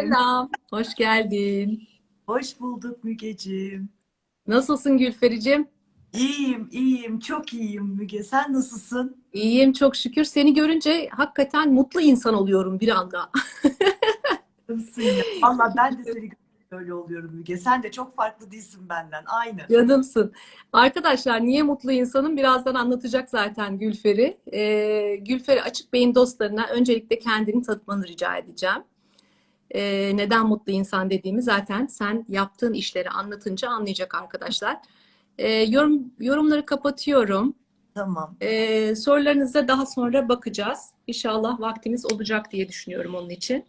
Selam, hoş geldin. Hoş bulduk Mügeciğim. Nasılsın Gülfericim? İyiyim, iyiyim, çok iyiyim Müge. Sen nasılsın? İyiyim çok şükür. Seni görünce hakikaten mutlu insan oluyorum bir anda. Valla ben de seni görünce öyle oluyorum Müge. Sen de çok farklı değilsin benden. Aynı. Canımsın. Arkadaşlar niye mutlu insanım? Birazdan anlatacak zaten Gülfer'i. Ee, Gülfer'i Açık Beyin dostlarına öncelikle kendini tanıtmanı rica edeceğim. Ee, neden mutlu insan dediğimi zaten sen yaptığın işleri anlatınca anlayacak arkadaşlar. Ee, yorum, yorumları kapatıyorum. Tamam. Ee, sorularınıza daha sonra bakacağız. İnşallah vaktimiz olacak diye düşünüyorum onun için.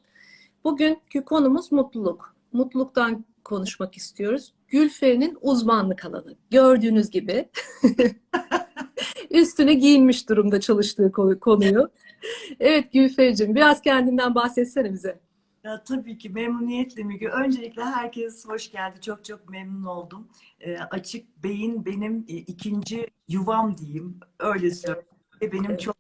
Bugünkü konumuz mutluluk. Mutluluktan konuşmak istiyoruz. Gülferi'nin uzmanlık alanı. Gördüğünüz gibi üstüne giyinmiş durumda çalıştığı konu- konuyu. Evet Gülferi'cim biraz kendinden bahsetsene bize. Ya tabii ki memnuniyetle Müge. Öncelikle herkes hoş geldi. Çok çok memnun oldum. Ee, açık Beyin benim e, ikinci yuvam diyeyim. Öyle söyleyeyim. Ve benim çok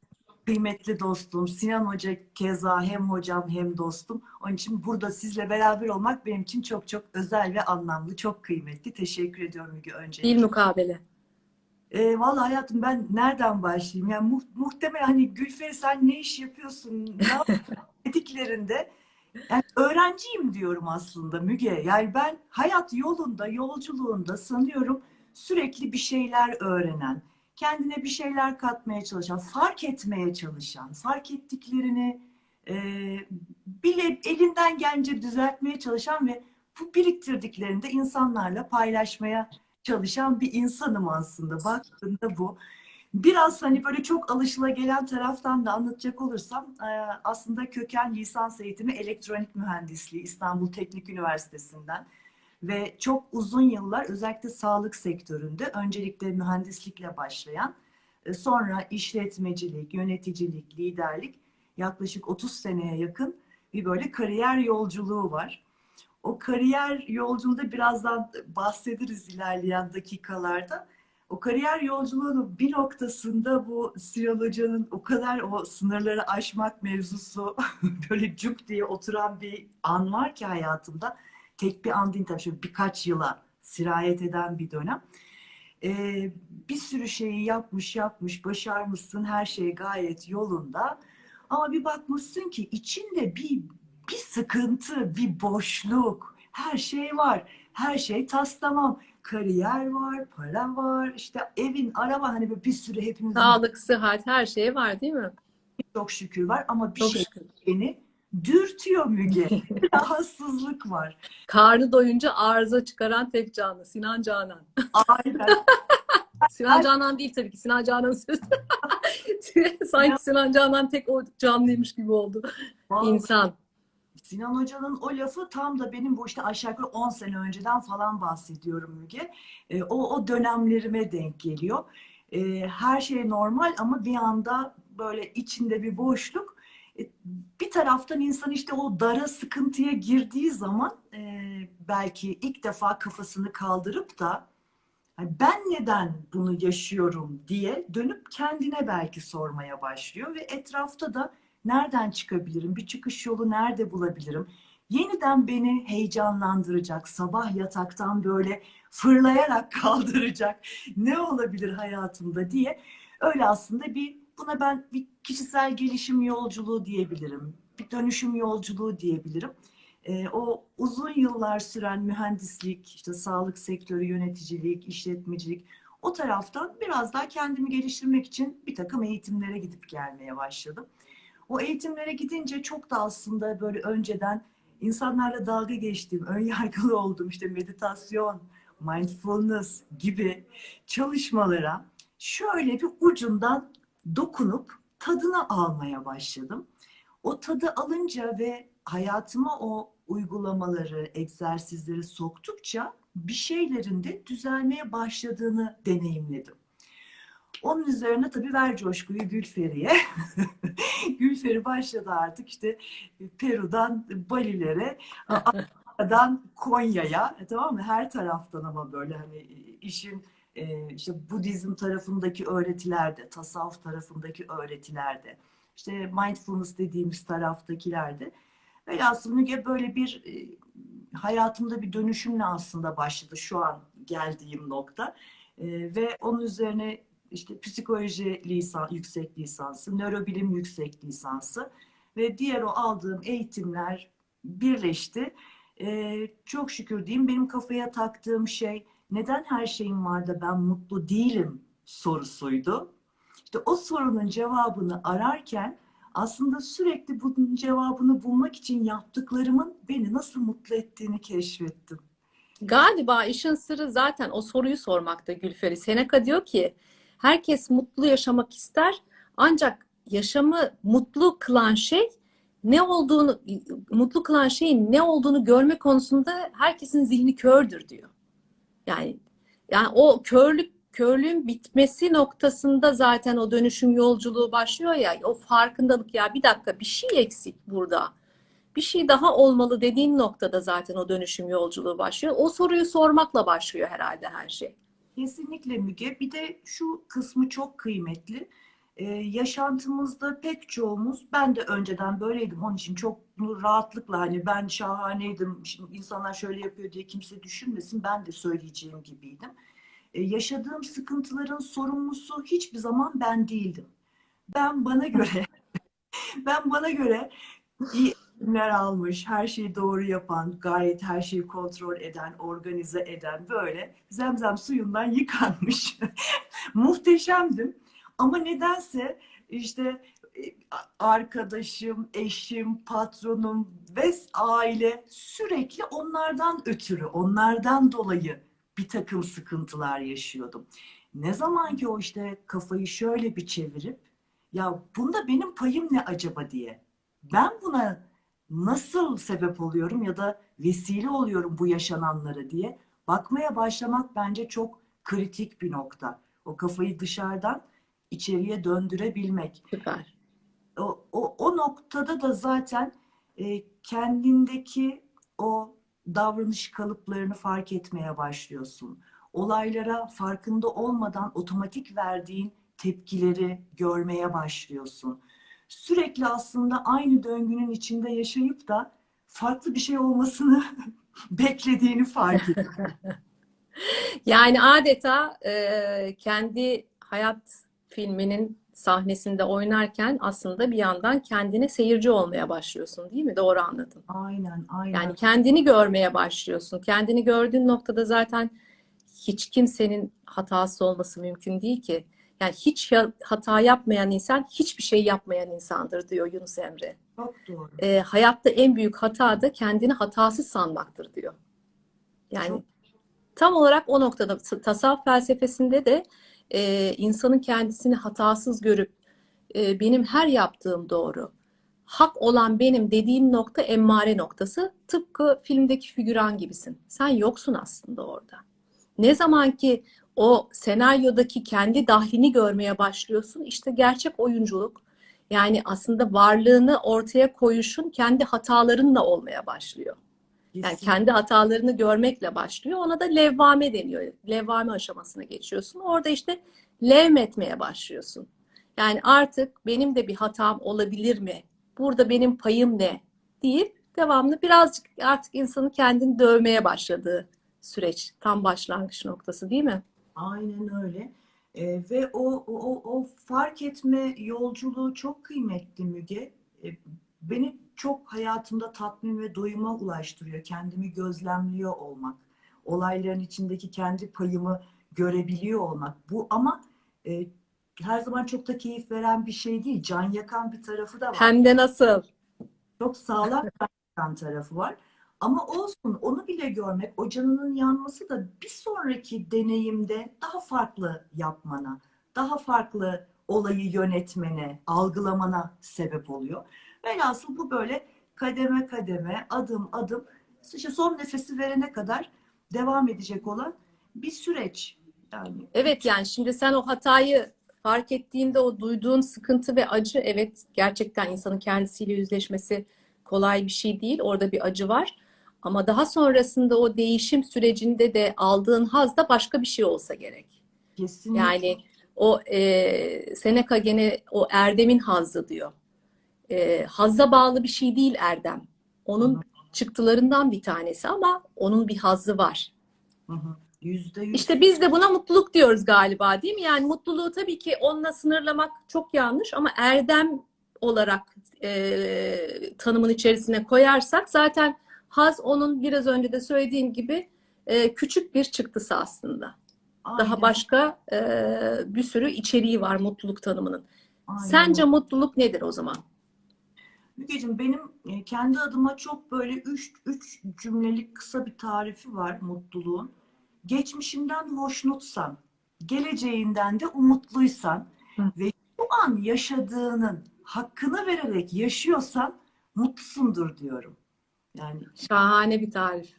kıymetli dostum. Sinan Hoca keza hem hocam hem dostum. Onun için burada sizle beraber olmak benim için çok çok özel ve anlamlı. Çok kıymetli. Teşekkür ediyorum Müge öncelikle. Dil mukabele. E, vallahi hayatım ben nereden başlayayım? Yani mu muhtemelen hani Gülferi sen ne iş yapıyorsun? Ne yapıyorsun? dediklerinde yani öğrenciyim diyorum aslında Müge. Yani ben hayat yolunda, yolculuğunda sanıyorum sürekli bir şeyler öğrenen, kendine bir şeyler katmaya çalışan, fark etmeye çalışan, fark ettiklerini e, bile elinden gelince düzeltmeye çalışan ve bu biriktirdiklerini de insanlarla paylaşmaya çalışan bir insanım aslında. Baktığında bu. Biraz hani böyle çok alışılagelen taraftan da anlatacak olursam e, aslında köken lisans eğitimi elektronik mühendisliği İstanbul Teknik Üniversitesi'nden ve çok uzun yıllar özellikle sağlık sektöründe öncelikle mühendislikle başlayan e, sonra işletmecilik, yöneticilik, liderlik yaklaşık 30 seneye yakın bir böyle kariyer yolculuğu var. O kariyer yolculuğunda birazdan bahsederiz ilerleyen dakikalarda. O kariyer yolculuğunun bir noktasında bu Hoca'nın o kadar o sınırları aşmak mevzusu böyle cuk diye oturan bir an var ki hayatımda. Tek bir an değil tabii şöyle birkaç yıla sirayet eden bir dönem. Ee, bir sürü şeyi yapmış yapmış, başarmışsın, her şey gayet yolunda. Ama bir bakmışsın ki içinde bir bir sıkıntı, bir boşluk, her şey var. Her şey tas tamam. Kariyer var, para var, işte evin, araba hani böyle bir sürü hepimizin Sağlık, sıhhat her şey var değil mi? çok şükür var ama bir Çok şey şükür. beni dürtüyor Müge. Rahatsızlık var. Karnı doyunca arıza çıkaran tek canlı Sinan Canan. Aynen. Sinan Canan değil tabii ki. Sinan Canan sözü. Sanki Sinan Canan tek o canlıymış gibi oldu. Vallahi İnsan. Sinan Hoca'nın o lafı tam da benim bu işte aşağı yukarı 10 sene önceden falan bahsediyorum Müge. E, o, o dönemlerime denk geliyor. E, her şey normal ama bir anda böyle içinde bir boşluk. E, bir taraftan insan işte o dara sıkıntıya girdiği zaman e, belki ilk defa kafasını kaldırıp da "Ay, ben neden bunu yaşıyorum diye dönüp kendine belki sormaya başlıyor ve etrafta da nereden çıkabilirim, bir çıkış yolu nerede bulabilirim? Yeniden beni heyecanlandıracak, sabah yataktan böyle fırlayarak kaldıracak ne olabilir hayatımda diye öyle aslında bir buna ben bir kişisel gelişim yolculuğu diyebilirim. Bir dönüşüm yolculuğu diyebilirim. Ee, o uzun yıllar süren mühendislik, işte sağlık sektörü, yöneticilik, işletmecilik o taraftan biraz daha kendimi geliştirmek için bir takım eğitimlere gidip gelmeye başladım. O eğitimlere gidince çok da aslında böyle önceden insanlarla dalga geçtiğim, ön yargılı olduğum işte meditasyon, mindfulness gibi çalışmalara şöyle bir ucundan dokunup tadını almaya başladım. O tadı alınca ve hayatıma o uygulamaları, egzersizleri soktukça bir şeylerin de düzelmeye başladığını deneyimledim. Onun üzerine tabii ver coşkuyu Gülferi'ye. Gülferi başladı artık işte Peru'dan Bali'lere, Amerika'dan Konya'ya, e, tamam mı? Her taraftan ama böyle hani işin e, işte Budizm tarafındaki öğretilerde, tasavvuf tarafındaki öğretilerde, işte mindfulness dediğimiz taraftakilerde Velhasıl Müge böyle bir e, hayatımda bir dönüşümle aslında başladı şu an geldiğim nokta. E, ve onun üzerine işte psikoloji lisan, yüksek lisansı, nörobilim yüksek lisansı ve diğer o aldığım eğitimler birleşti. E, çok şükür diyeyim benim kafaya taktığım şey neden her şeyim var da ben mutlu değilim sorusuydu. İşte o sorunun cevabını ararken aslında sürekli bunun cevabını bulmak için yaptıklarımın beni nasıl mutlu ettiğini keşfettim. Galiba işin sırrı zaten o soruyu sormakta Gülferi. Seneca diyor ki herkes mutlu yaşamak ister ancak yaşamı mutlu kılan şey ne olduğunu mutlu kılan şeyin ne olduğunu görme konusunda herkesin zihni kördür diyor. Yani yani o körlük körlüğün bitmesi noktasında zaten o dönüşüm yolculuğu başlıyor ya o farkındalık ya bir dakika bir şey eksik burada. Bir şey daha olmalı dediğin noktada zaten o dönüşüm yolculuğu başlıyor. O soruyu sormakla başlıyor herhalde her şey. Kesinlikle Müge. Bir de şu kısmı çok kıymetli. Ee, yaşantımızda pek çoğumuz, ben de önceden böyleydim. Onun için çok rahatlıkla hani ben şahaneydim, şimdi insanlar şöyle yapıyor diye kimse düşünmesin. Ben de söyleyeceğim gibiydim. Ee, yaşadığım sıkıntıların sorumlusu hiçbir zaman ben değildim. Ben bana göre, ben bana göre eğitimler almış, her şeyi doğru yapan, gayet her şeyi kontrol eden, organize eden böyle zemzem suyundan yıkanmış. Muhteşemdim. Ama nedense işte e, arkadaşım, eşim, patronum ve aile sürekli onlardan ötürü, onlardan dolayı bir takım sıkıntılar yaşıyordum. Ne zaman ki o işte kafayı şöyle bir çevirip ya bunda benim payım ne acaba diye ben buna nasıl sebep oluyorum ya da vesile oluyorum bu yaşananlara diye bakmaya başlamak bence çok kritik bir nokta. O kafayı dışarıdan içeriye döndürebilmek. Süper. O, o, o noktada da zaten e, kendindeki o davranış kalıplarını fark etmeye başlıyorsun. Olaylara farkında olmadan otomatik verdiğin tepkileri görmeye başlıyorsun. Sürekli aslında aynı döngünün içinde yaşayıp da farklı bir şey olmasını beklediğini fark ediyorsun. Yani adeta e, kendi hayat filminin sahnesinde oynarken aslında bir yandan kendine seyirci olmaya başlıyorsun değil mi? Doğru anladım. Aynen, aynen. Yani kendini görmeye başlıyorsun. Kendini gördüğün noktada zaten hiç kimsenin hatası olması mümkün değil ki. Yani hiç hata yapmayan insan hiçbir şey yapmayan insandır diyor Yunus Emre. Çok doğru. E, hayatta en büyük hata da kendini hatasız sanmaktır diyor. Yani Çok... tam olarak o noktada tasavvuf felsefesinde de e, insanın kendisini hatasız görüp e, benim her yaptığım doğru, hak olan benim dediğim nokta emmare noktası. Tıpkı filmdeki figüran gibisin. Sen yoksun aslında orada. Ne zaman ki o senaryodaki kendi dahlini görmeye başlıyorsun, işte gerçek oyunculuk, yani aslında varlığını ortaya koyuşun kendi hatalarınla olmaya başlıyor. Yani kendi hatalarını görmekle başlıyor. Ona da levvame deniyor. Levvame aşamasına geçiyorsun. Orada işte levmetmeye başlıyorsun. Yani artık benim de bir hatam olabilir mi? Burada benim payım ne? deyip devamlı birazcık artık insanın kendini dövmeye başladığı süreç. Tam başlangıç noktası değil mi? Aynen öyle. E, ve o, o, o fark etme yolculuğu çok kıymetli Müge. E, beni çok hayatımda tatmin ve doyuma ulaştırıyor. Kendimi gözlemliyor olmak. Olayların içindeki kendi payımı görebiliyor olmak. Bu ama e, her zaman çok da keyif veren bir şey değil. Can yakan bir tarafı da var. Hem de nasıl? Çok sağlam can yakan tarafı var. Ama olsun onu bile görmek, o canının yanması da bir sonraki deneyimde daha farklı yapmana, daha farklı olayı yönetmene, algılamana sebep oluyor. Velhasıl bu böyle kademe kademe, adım adım, işte son nefesi verene kadar devam edecek olan bir süreç. Yani. Evet yani şimdi sen o hatayı fark ettiğinde o duyduğun sıkıntı ve acı evet gerçekten insanın kendisiyle yüzleşmesi kolay bir şey değil. Orada bir acı var. Ama daha sonrasında o değişim sürecinde de aldığın haz da başka bir şey olsa gerek. Kesinlikle. Yani o e, Seneca gene o erdemin hazzı diyor. E, hazza bağlı bir şey değil erdem. onun çıktılarından bir tanesi ama onun bir hazzı var. Hı hı. Yüzde yüz. İşte biz de buna mutluluk diyoruz galiba değil mi? Yani mutluluğu tabii ki onunla sınırlamak çok yanlış ama erdem olarak e, tanımın içerisine koyarsak zaten haz onun biraz önce de söylediğim gibi e, küçük bir çıktısı aslında. Daha Aynen, başka e, bir sürü içeriği var mutluluk tanımının. aynen Sence mutluluk nedir o zaman? Mügeciğim benim e, kendi adıma çok böyle üç, üç cümlelik kısa bir tarifi var mutluluğun. Geçmişinden hoşnutsan, geleceğinden de umutluysan Hı. ve şu an yaşadığının hakkını vererek yaşıyorsan mutlusundur diyorum. Yani Şahane bir tarif.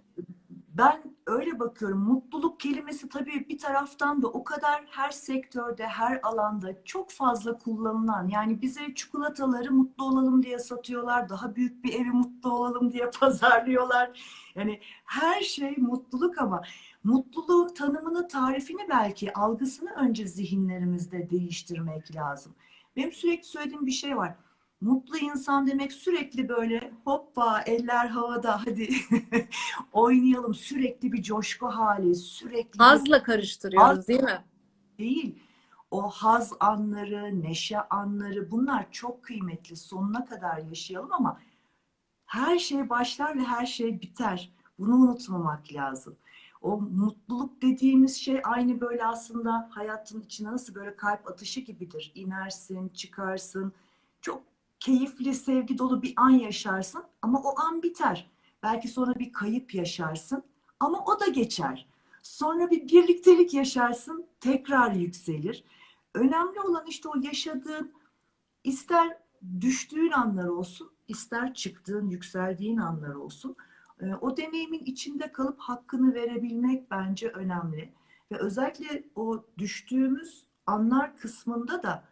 ben öyle bakıyorum. Mutluluk kelimesi tabii bir taraftan da o kadar her sektörde, her alanda çok fazla kullanılan. Yani bize çikolataları mutlu olalım diye satıyorlar. Daha büyük bir evi mutlu olalım diye pazarlıyorlar. Yani her şey mutluluk ama mutluluğun tanımını, tarifini belki algısını önce zihinlerimizde değiştirmek lazım. Benim sürekli söylediğim bir şey var. Mutlu insan demek sürekli böyle hoppa eller havada hadi oynayalım sürekli bir coşku hali sürekli Hazla karıştırıyoruz değil mi? değil. O haz anları, neşe anları bunlar çok kıymetli. Sonuna kadar yaşayalım ama her şey başlar ve her şey biter. Bunu unutmamak lazım. O mutluluk dediğimiz şey aynı böyle aslında hayatın içine nasıl böyle kalp atışı gibidir. İnersin, çıkarsın. Çok keyifli, sevgi dolu bir an yaşarsın ama o an biter. Belki sonra bir kayıp yaşarsın ama o da geçer. Sonra bir birliktelik yaşarsın, tekrar yükselir. Önemli olan işte o yaşadığın, ister düştüğün anlar olsun, ister çıktığın, yükseldiğin anlar olsun. Ee, O deneyimin içinde kalıp hakkını verebilmek bence önemli. Ve özellikle o düştüğümüz anlar kısmında da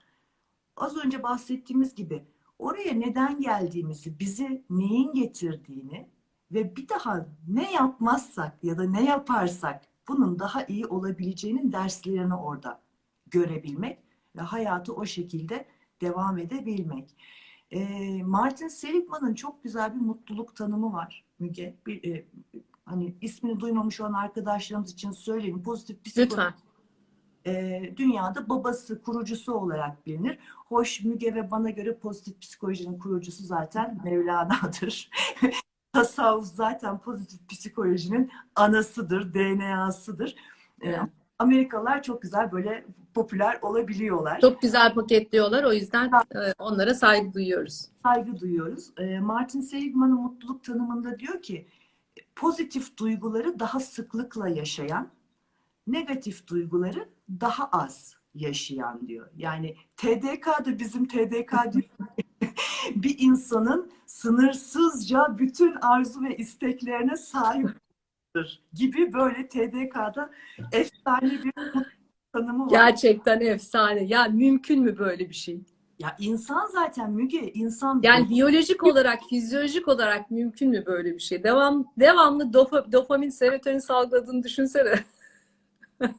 az önce bahsettiğimiz gibi oraya neden geldiğimizi, bizi neyin getirdiğini ve bir daha ne yapmazsak ya da ne yaparsak bunun daha iyi olabileceğinin derslerini orada görebilmek ve hayatı o şekilde devam edebilmek. Ee, Martin Seligman'ın çok güzel bir mutluluk tanımı var Müge. Bir, e, hani ismini duymamış olan arkadaşlarımız için söyleyeyim. Pozitif psikoloji Lütfen. E, dünyada babası, kurucusu olarak bilinir. Hoş Müge ve bana göre pozitif psikolojinin kurucusu zaten Mevlana'dır. Tasavvuf zaten pozitif psikolojinin anasıdır, DNA'sıdır. E, Evet. Amerikalılar çok güzel böyle popüler olabiliyorlar. Çok güzel paketliyorlar. O yüzden e, onlara saygı duyuyoruz. saygı duyuyoruz. Martin Seligman'ın mutluluk tanımında diyor ki pozitif duyguları daha sıklıkla yaşayan, negatif duyguları daha az yaşayan diyor. Yani TDK da bizim TDK diyor. bir insanın sınırsızca bütün arzu ve isteklerine sahiptir gibi böyle TDK'da efsane bir tanımı var. Gerçekten efsane. Ya mümkün mü böyle bir şey? Ya insan zaten Müge, insan Yani biyolojik olarak, fizyolojik olarak mümkün mü böyle bir şey? Devam, devamlı dopa- dopamin, serotonin salgıladığını düşünsene.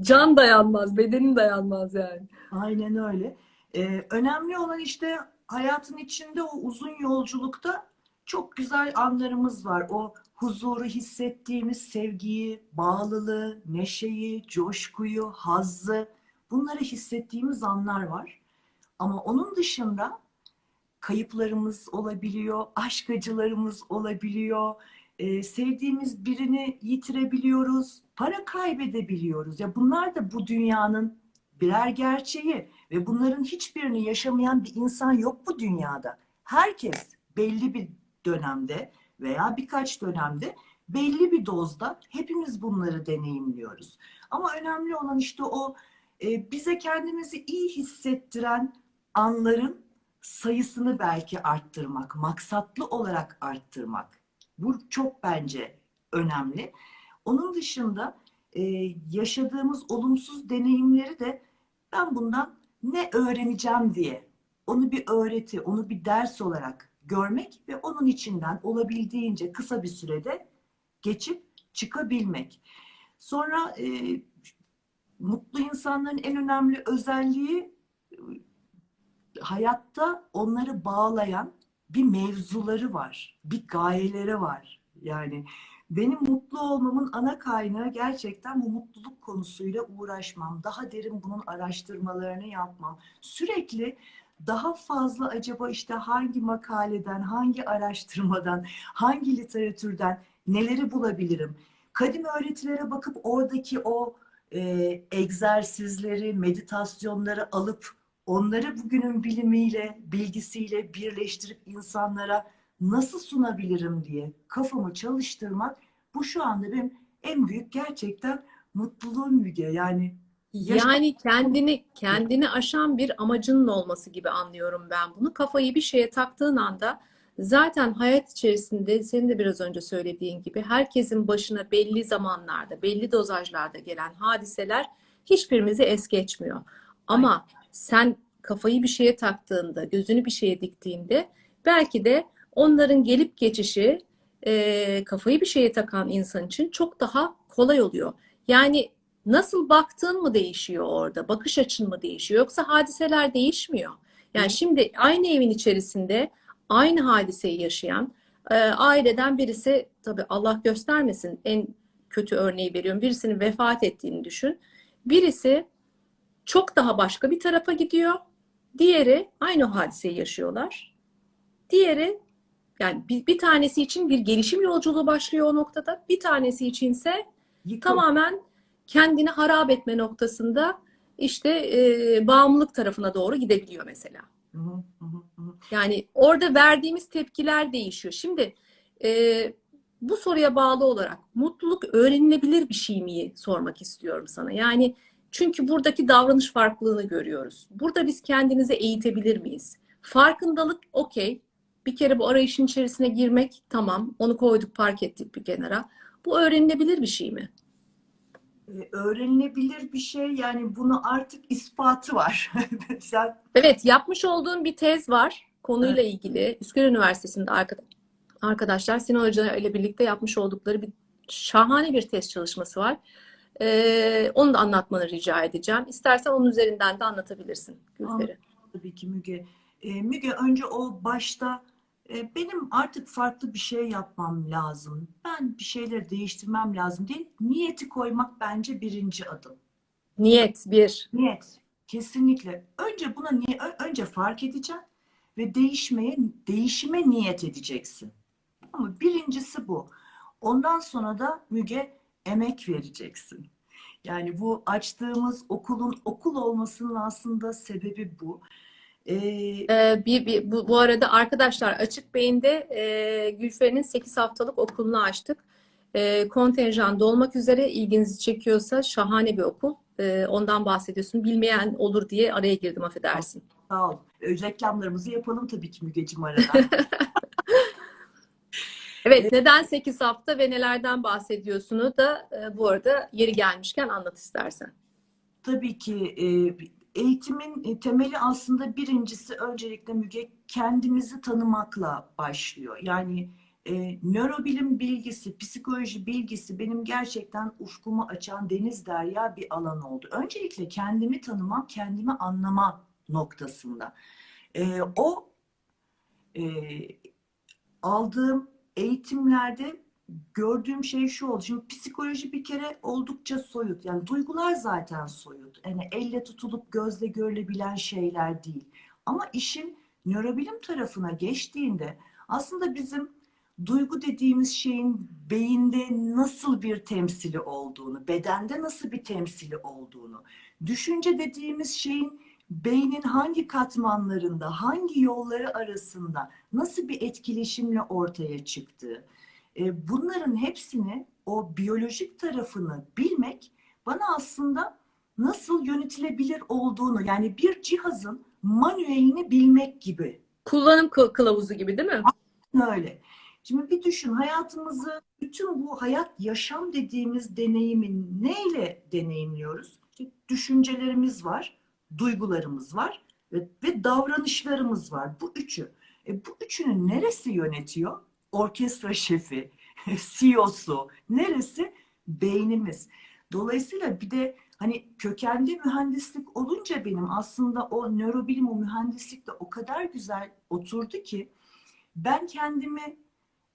Can dayanmaz, bedenin dayanmaz yani. Aynen öyle. Ee, önemli olan işte hayatın içinde o uzun yolculukta çok güzel anlarımız var. O huzuru hissettiğimiz sevgiyi, bağlılığı, neşeyi, coşkuyu, hazzı bunları hissettiğimiz anlar var. Ama onun dışında kayıplarımız olabiliyor, aşk acılarımız olabiliyor, e, sevdiğimiz birini yitirebiliyoruz, para kaybedebiliyoruz. Ya bunlar da bu dünyanın birer gerçeği ve bunların hiçbirini yaşamayan bir insan yok bu dünyada. Herkes belli bir dönemde veya birkaç dönemde belli bir dozda hepimiz bunları deneyimliyoruz. Ama önemli olan işte o e, bize kendimizi iyi hissettiren anların sayısını belki arttırmak, maksatlı olarak arttırmak. Bu çok bence önemli. Onun dışında e, yaşadığımız olumsuz deneyimleri de ben bundan ne öğreneceğim diye onu bir öğreti, onu bir ders olarak görmek ve onun içinden olabildiğince kısa bir sürede geçip çıkabilmek. Sonra e, mutlu insanların en önemli özelliği hayatta onları bağlayan bir mevzuları var, bir gayeleri var. Yani benim mutlu olmamın ana kaynağı gerçekten bu mutluluk konusuyla uğraşmam. Daha derin bunun araştırmalarını yapmam. Sürekli daha fazla acaba işte hangi makaleden, hangi araştırmadan, hangi literatürden neleri bulabilirim? Kadim öğretilere bakıp oradaki o e, egzersizleri, meditasyonları alıp onları bugünün bilimiyle, bilgisiyle birleştirip insanlara nasıl sunabilirim diye kafamı çalıştırmak bu şu anda benim en büyük gerçekten mutluluğum Müge. Yani Yani kendini kendini aşan bir amacının olması gibi anlıyorum ben bunu. Kafayı bir şeye taktığın anda zaten hayat içerisinde senin de biraz önce söylediğin gibi herkesin başına belli zamanlarda, belli dozajlarda gelen hadiseler hiçbirimizi es geçmiyor. Ama sen kafayı bir şeye taktığında, gözünü bir şeye diktiğinde belki de onların gelip geçişi e, kafayı bir şeye takan insan için çok daha kolay oluyor. Yani nasıl baktığın mı değişiyor orada? Bakış açın mı değişiyor? Yoksa hadiseler değişmiyor. Yani şimdi aynı evin içerisinde aynı hadiseyi yaşayan e, aileden birisi tabii Allah göstermesin en kötü örneği veriyorum. Birisinin vefat ettiğini düşün. Birisi çok daha başka bir tarafa gidiyor. Diğeri aynı hadiseyi yaşıyorlar. Diğeri yani bir, bir tanesi için bir gelişim yolculuğu başlıyor o noktada. Bir tanesi içinse yıkıl. tamamen kendini harap etme noktasında işte e, bağımlılık tarafına doğru gidebiliyor mesela. Hı hı, hı. Yani orada verdiğimiz tepkiler değişiyor. Şimdi e, bu soruya bağlı olarak mutluluk öğrenilebilir bir şey mi sormak istiyorum sana. Yani çünkü buradaki davranış farklılığını görüyoruz. Burada biz kendimizi eğitebilir miyiz? Farkındalık okey. Bir kere bu arayışın içerisine girmek tamam. Onu koyduk park ettik bir kenara. Bu öğrenilebilir bir şey mi? Ee, öğrenilebilir bir şey yani bunu artık ispatı var. Sen Evet, yapmış olduğum bir tez var konuyla ilgili. Üsküdar Üniversitesi'nde arka- arkadaşlar Sinan Hoca ile birlikte yapmış oldukları bir şahane bir tez çalışması var. Ee, onu da anlatmanı rica edeceğim. İstersen onun üzerinden de anlatabilirsin Gülperi. tabii ki Müge. Ee, Müge önce o başta e, benim artık farklı bir şey yapmam lazım. Ben bir şeyleri değiştirmem lazım diye niyeti koymak bence birinci adım. Niyet bir. Niyet. Kesinlikle. Önce buna niye önce fark edeceksin ve değişmeye değişime niyet edeceksin. Ama birincisi bu. Ondan sonra da Müge emek vereceksin. Yani bu açtığımız okulun okul olmasının aslında sebebi bu. Ee, Ee, bir, bir, bu, bu arada arkadaşlar Açık Beyin'de e, Gülferi'nin 8 haftalık okulunu açtık. E, kontenjan dolmak üzere ilginizi çekiyorsa şahane bir okul. E, ondan bahsediyorsun. Bilmeyen olur diye araya girdim affedersin. sağ ol. Reklamlarımızı yapalım tabii ki Mügeciğim arada. Evet, neden 8 hafta ve nelerden bahsediyorsunu da e, bu arada yeri gelmişken anlat istersen. Tabii ki e, eğitimin e, temeli aslında birincisi öncelikle Müge kendimizi tanımakla başlıyor. Yani e, nörobilim bilgisi, psikoloji bilgisi benim gerçekten ufkumu açan deniz derya bir alan oldu. Öncelikle kendimi tanımam, kendimi anlama noktasında. E, o e, aldığım eğitimlerde gördüğüm şey şu oldu. Şimdi psikoloji bir kere oldukça soyut. Yani duygular zaten soyut. Yani elle tutulup gözle görülebilen şeyler değil. Ama işin nörobilim tarafına geçtiğinde aslında bizim duygu dediğimiz şeyin beyinde nasıl bir temsili olduğunu, bedende nasıl bir temsili olduğunu, düşünce dediğimiz şeyin beynin hangi katmanlarında, hangi yolları arasında nasıl bir etkileşimle ortaya çıktığı, e, bunların hepsini o biyolojik tarafını bilmek bana aslında nasıl yönetilebilir olduğunu yani bir cihazın manuelini bilmek gibi. Kullanım kı- kılavuzu gibi değil mi? Öyle. Şimdi bir düşün hayatımızı bütün bu hayat yaşam dediğimiz deneyimi neyle deneyimliyoruz? İşte düşüncelerimiz var, duygularımız var ve, ve davranışlarımız var. Bu üçü. E, bu üçünü neresi yönetiyor? Orkestra şefi, CEO'su, neresi? Beynimiz. Dolayısıyla bir de hani kökende mühendislik olunca benim aslında o nörobilim, o mühendislik de o kadar güzel oturdu ki ben kendimi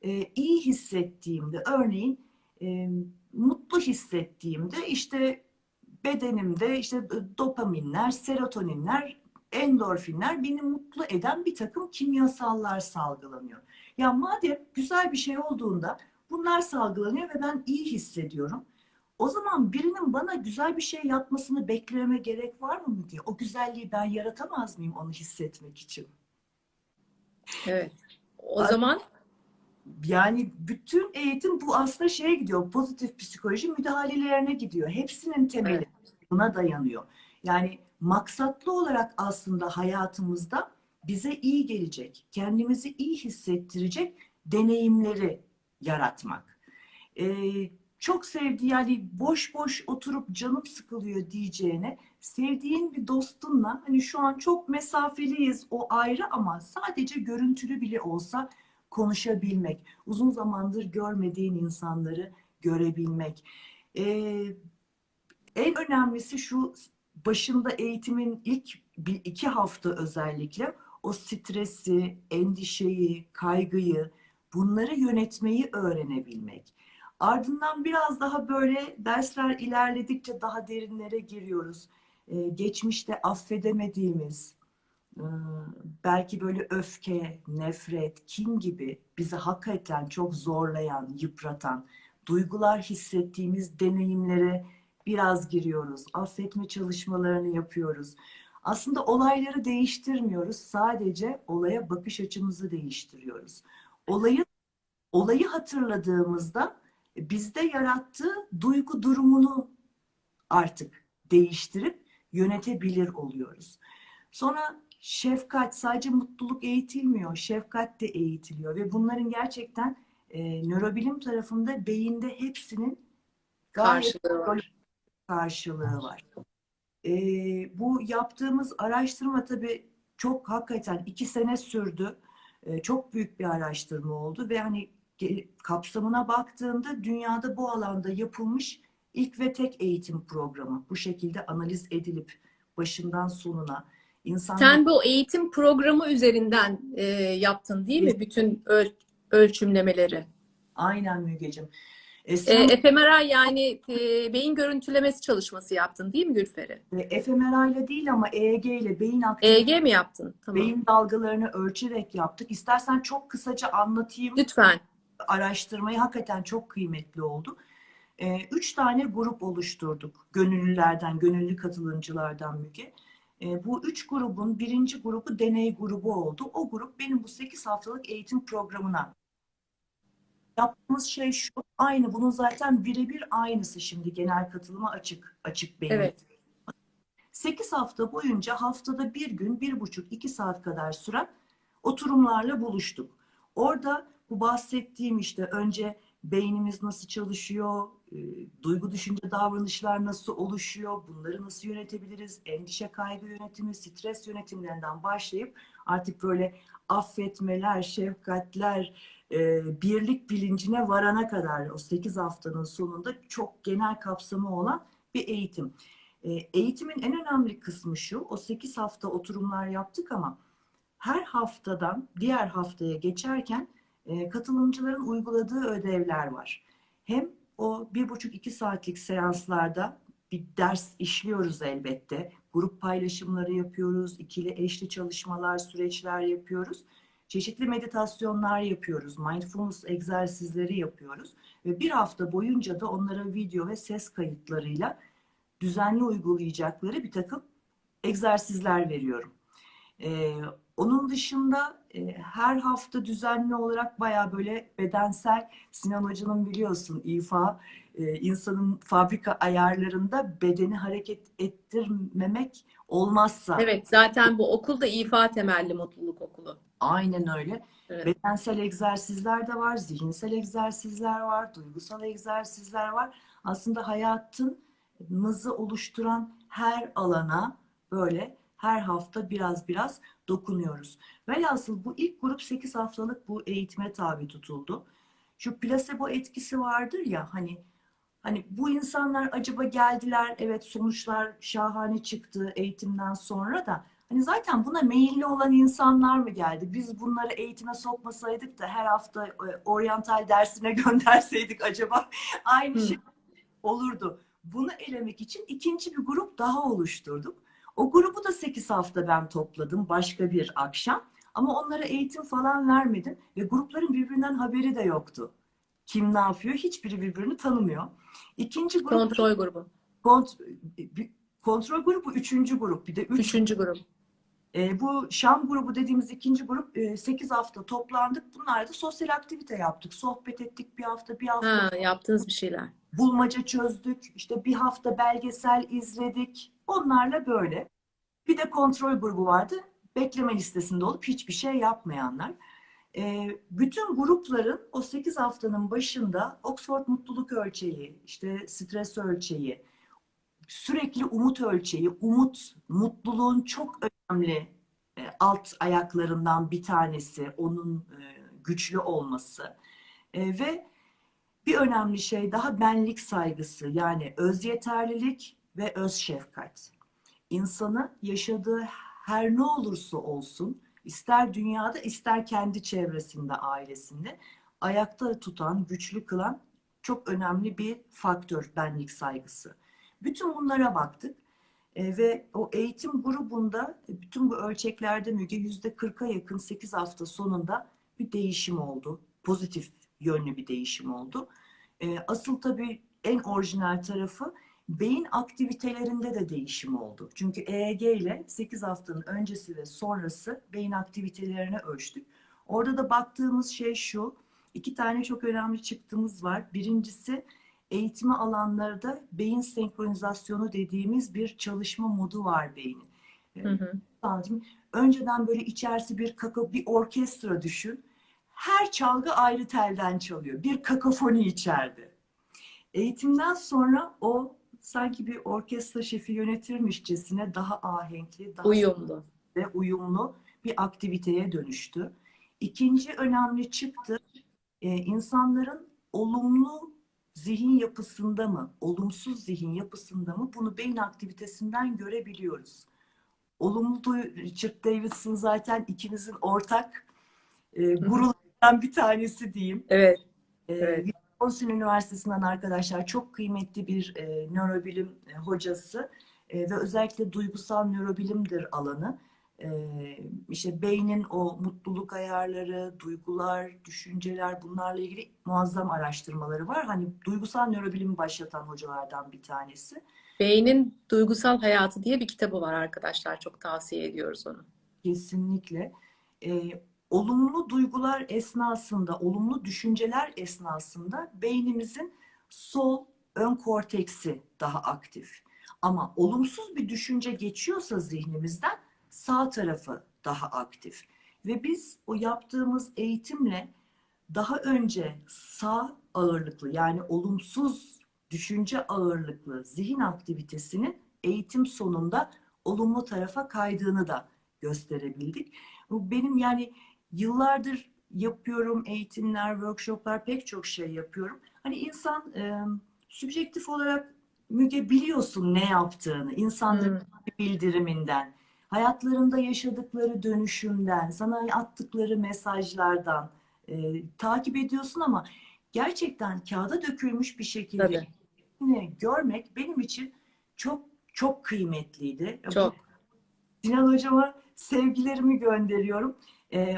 e, iyi hissettiğimde, örneğin e, mutlu hissettiğimde işte bedenimde işte dopaminler, serotoninler, endorfinler beni mutlu eden bir takım kimyasallar salgılanıyor. Ya madem güzel bir şey olduğunda bunlar salgılanıyor ve ben iyi hissediyorum. O zaman birinin bana güzel bir şey yapmasını beklememe gerek var mı diye. O güzelliği ben yaratamaz mıyım onu hissetmek için? Evet. O Ay- zaman Yani bütün eğitim bu aslında şeye gidiyor. Pozitif psikoloji müdahalelerine gidiyor. Hepsinin temeli Evet. buna dayanıyor. Yani maksatlı olarak aslında hayatımızda bize iyi gelecek, kendimizi iyi hissettirecek deneyimleri yaratmak. Ee, çok sevdiği yani boş boş oturup canım sıkılıyor diyeceğine sevdiğin bir dostunla hani şu an çok mesafeliyiz o ayrı ama sadece görüntülü bile olsa konuşabilmek, uzun zamandır görmediğin insanları görebilmek. Ee, en önemlisi şu başında eğitimin ilk bir iki hafta özellikle o stresi, endişeyi, kaygıyı bunları yönetmeyi öğrenebilmek. Ardından biraz daha böyle dersler ilerledikçe daha derinlere giriyoruz. Ee, geçmişte affedemediğimiz, belki böyle öfke, nefret, kin gibi bizi hakikaten çok zorlayan, yıpratan duygular hissettiğimiz deneyimlere biraz giriyoruz. Affetme çalışmalarını yapıyoruz. Aslında olayları değiştirmiyoruz. Sadece olaya bakış açımızı değiştiriyoruz. Olayı olayı hatırladığımızda bizde yarattığı duygu durumunu artık değiştirip yönetebilir oluyoruz. Sonra şefkat sadece mutluluk eğitilmiyor, şefkat de eğitiliyor ve bunların gerçekten e, nörobilim tarafında beyinde hepsinin karşılığı var. karşılığı var. E, bu yaptığımız araştırma tabii çok hakikaten iki sene sürdü. E, çok büyük bir araştırma oldu ve hani kapsamına baktığında dünyada bu alanda yapılmış ilk ve tek eğitim programı. Bu şekilde analiz edilip başından sonuna insanlar Sen bu eğitim programı üzerinden e, yaptın değil mi? Bütün öl- ölçümlemeleri. aynen Mügeciğim. E, Sen fMRI yani e, beyin görüntülemesi çalışması yaptın değil mi Gülferi? e, fMRI ile değil ama EEG ile beyin aktivitesi, EEG mi yaptın? Tamam. beyin dalgalarını ölçerek yaptık. İstersen çok kısaca anlatayım. Lütfen. araştırmayı hakikaten çok kıymetli oldu. Ee, üç tane grup oluşturduk. Gönüllülerden, gönüllü katılımcılardan Müge. Ee, bu üç grubun birinci grubu deney grubu oldu. O grup benim bu 8 haftalık eğitim programına. Yaptığımız şey şu, aynı bunun zaten birebir aynısı şimdi genel katılıma açık, açık beyin. Evet. 8 hafta boyunca haftada bir gün, bir buçuk, iki saat kadar süren oturumlarla buluştuk. Orada bu bahsettiğim işte önce beynimiz nasıl çalışıyor, e, duygu düşünce davranışlar nasıl oluşuyor, bunları nasıl yönetebiliriz, endişe kaygı yönetimi, stres yönetimlerinden başlayıp artık böyle affetmeler, şefkatler, e, birlik bilincine varana kadar o 8 haftanın sonunda çok genel kapsamı olan bir eğitim. E, Eğitimin en önemli kısmı şu, o 8 hafta oturumlar yaptık ama her haftadan diğer haftaya geçerken e, katılımcıların uyguladığı ödevler var. Hem o bir buçuk iki saatlik seanslarda bir ders işliyoruz elbette. Grup paylaşımları yapıyoruz, ikili eşli çalışmalar, süreçler yapıyoruz. Çeşitli meditasyonlar yapıyoruz, mindfulness egzersizleri yapıyoruz. Ve bir hafta boyunca da onlara video ve ses kayıtlarıyla düzenli uygulayacakları bir takım egzersizler veriyorum. Ee, onun dışında e, her hafta düzenli olarak baya böyle bedensel Sinan Hoca'nın biliyorsun ifa e, insanın fabrika ayarlarında bedeni hareket ettirmemek olmazsa Evet, zaten bu okul da ifa temelli mutluluk okulu. aynen öyle. Evet. Bedensel egzersizler de var, zihinsel egzersizler var, duygusal egzersizler var. Aslında hayatınızı oluşturan her alana böyle her hafta biraz biraz dokunuyoruz. Velhasıl bu ilk grup 8 haftalık bu eğitime tabi tutuldu. Şu plasebo etkisi vardır ya hani Hani bu insanlar acaba geldiler, evet sonuçlar şahane çıktı eğitimden sonra da hani zaten buna meyilli olan insanlar mı geldi? Biz bunları eğitime sokmasaydık da her hafta e, oryantal dersine gönderseydik acaba aynı Hı. şey olurdu. Bunu elemek için ikinci bir grup daha oluşturduk. O grubu da 8 hafta ben topladım başka bir akşam. Ama onlara eğitim falan vermedim ve grupların birbirinden haberi de yoktu. Kim ne yapıyor? Hiçbiri birbirini tanımıyor. İkinci grup Kontrol grubu. kont- kontrol grubu üçüncü grup. Bir de üç Üçüncü grup. e, bu Şam grubu dediğimiz ikinci grup e, 8 hafta toplandık. Bunlarda sosyal aktivite yaptık. Sohbet ettik bir hafta, bir hafta Ha, yaptığınız bir şeyler. bulmaca çözdük. İşte bir hafta belgesel izledik. Onlarla böyle. Bir de kontrol grubu vardı. Bekleme listesinde olup hiçbir şey yapmayanlar. Ee, bütün grupların o 8 haftanın başında Oxford Mutluluk Ölçeği, işte stres ölçeği, sürekli umut ölçeği, umut, mutluluğun çok önemli e, alt ayaklarından bir tanesi, onun e, güçlü olması. E, ve bir önemli şey daha benlik saygısı yani öz yeterlilik ve öz şefkat. İnsanı yaşadığı her ne olursa olsun ister dünyada ister kendi çevresinde ailesinde ayakta tutan, güçlü kılan çok önemli bir faktör benlik saygısı. Bütün bunlara baktık E, ve o eğitim grubunda e, bütün bu ölçeklerde Müge yüzde 40'a yakın 8 hafta sonunda bir değişim oldu. Pozitif yönlü bir değişim oldu. E, asıl tabii en orijinal tarafı beyin aktivitelerinde de değişim oldu. Çünkü EEG ile 8 haftanın öncesi ve sonrası beyin aktivitelerini ölçtük. Orada da baktığımız şey şu, iki tane çok önemli çıktımız var. Birincisi eğitimi alanlarda beyin senkronizasyonu dediğimiz bir çalışma modu var beynin. Hı hı. Önceden böyle içerisi bir kaka, bir orkestra düşün. Her çalgı ayrı telden çalıyor. Bir kakafoni içeride. Eğitimden sonra o sanki bir orkestra şefi yönetirmişçesine daha ahenkli, daha Uyumlu. ve uyumlu bir aktiviteye dönüştü. İkinci önemli çıktı, e, insanların olumlu zihin yapısında mı, olumsuz zihin yapısında mı bunu beyin aktivitesinden görebiliyoruz. Olumlu Richard Davidson zaten ikimizin ortak e, gurularından bir tanesi diyeyim. Evet. Ee, Evet. Wisconsin Üniversitesi'nden arkadaşlar çok kıymetli bir e, nörobilim e, hocası E, ve özellikle duygusal nörobilimdir alanı. E, işte beynin o mutluluk ayarları, duygular, düşünceler bunlarla ilgili muazzam araştırmaları var. Hani duygusal nörobilimi başlatan hocalardan bir tanesi. Beynin Duygusal Hayatı diye bir kitabı var arkadaşlar. Çok tavsiye ediyoruz onu. Kesinlikle. Ee, olumlu duygular esnasında, olumlu düşünceler esnasında beynimizin sol ön korteksi daha aktif. Ama olumsuz bir düşünce geçiyorsa zihnimizden sağ tarafı daha aktif. Ve biz o yaptığımız eğitimle daha önce sağ ağırlıklı yani olumsuz düşünce ağırlıklı zihin aktivitesinin eğitim sonunda olumlu tarafa kaydığını da gösterebildik. Bu benim yani yıllardır yapıyorum eğitimler, workshoplar pek çok şey yapıyorum. Hani insan e, sübjektif olarak Müge biliyorsun ne yaptığını, insanların bildiriminden, hayatlarında yaşadıkları dönüşümden, sana attıkları mesajlardan e, takip ediyorsun ama gerçekten kağıda dökülmüş bir şekilde Tabii. yine görmek benim için çok çok kıymetliydi. Çok. Sinan hocama sevgilerimi gönderiyorum. Ee,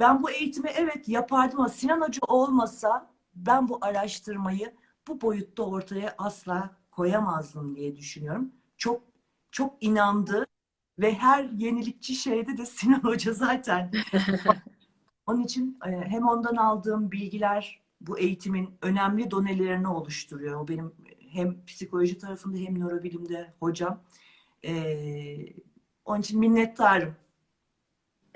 ben bu eğitimi evet yapardım ama Sinan hoca olmasa ben bu araştırmayı bu boyutta ortaya asla koyamazdım diye düşünüyorum. Çok çok inandı ve her yenilikçi şeyde de Sinan hoca zaten. Onun için e, hem ondan aldığım bilgiler bu eğitimin önemli donelerini oluşturuyor. O benim hem psikoloji tarafında hem nörobilimde hocam. Ee, onun için minnettarım.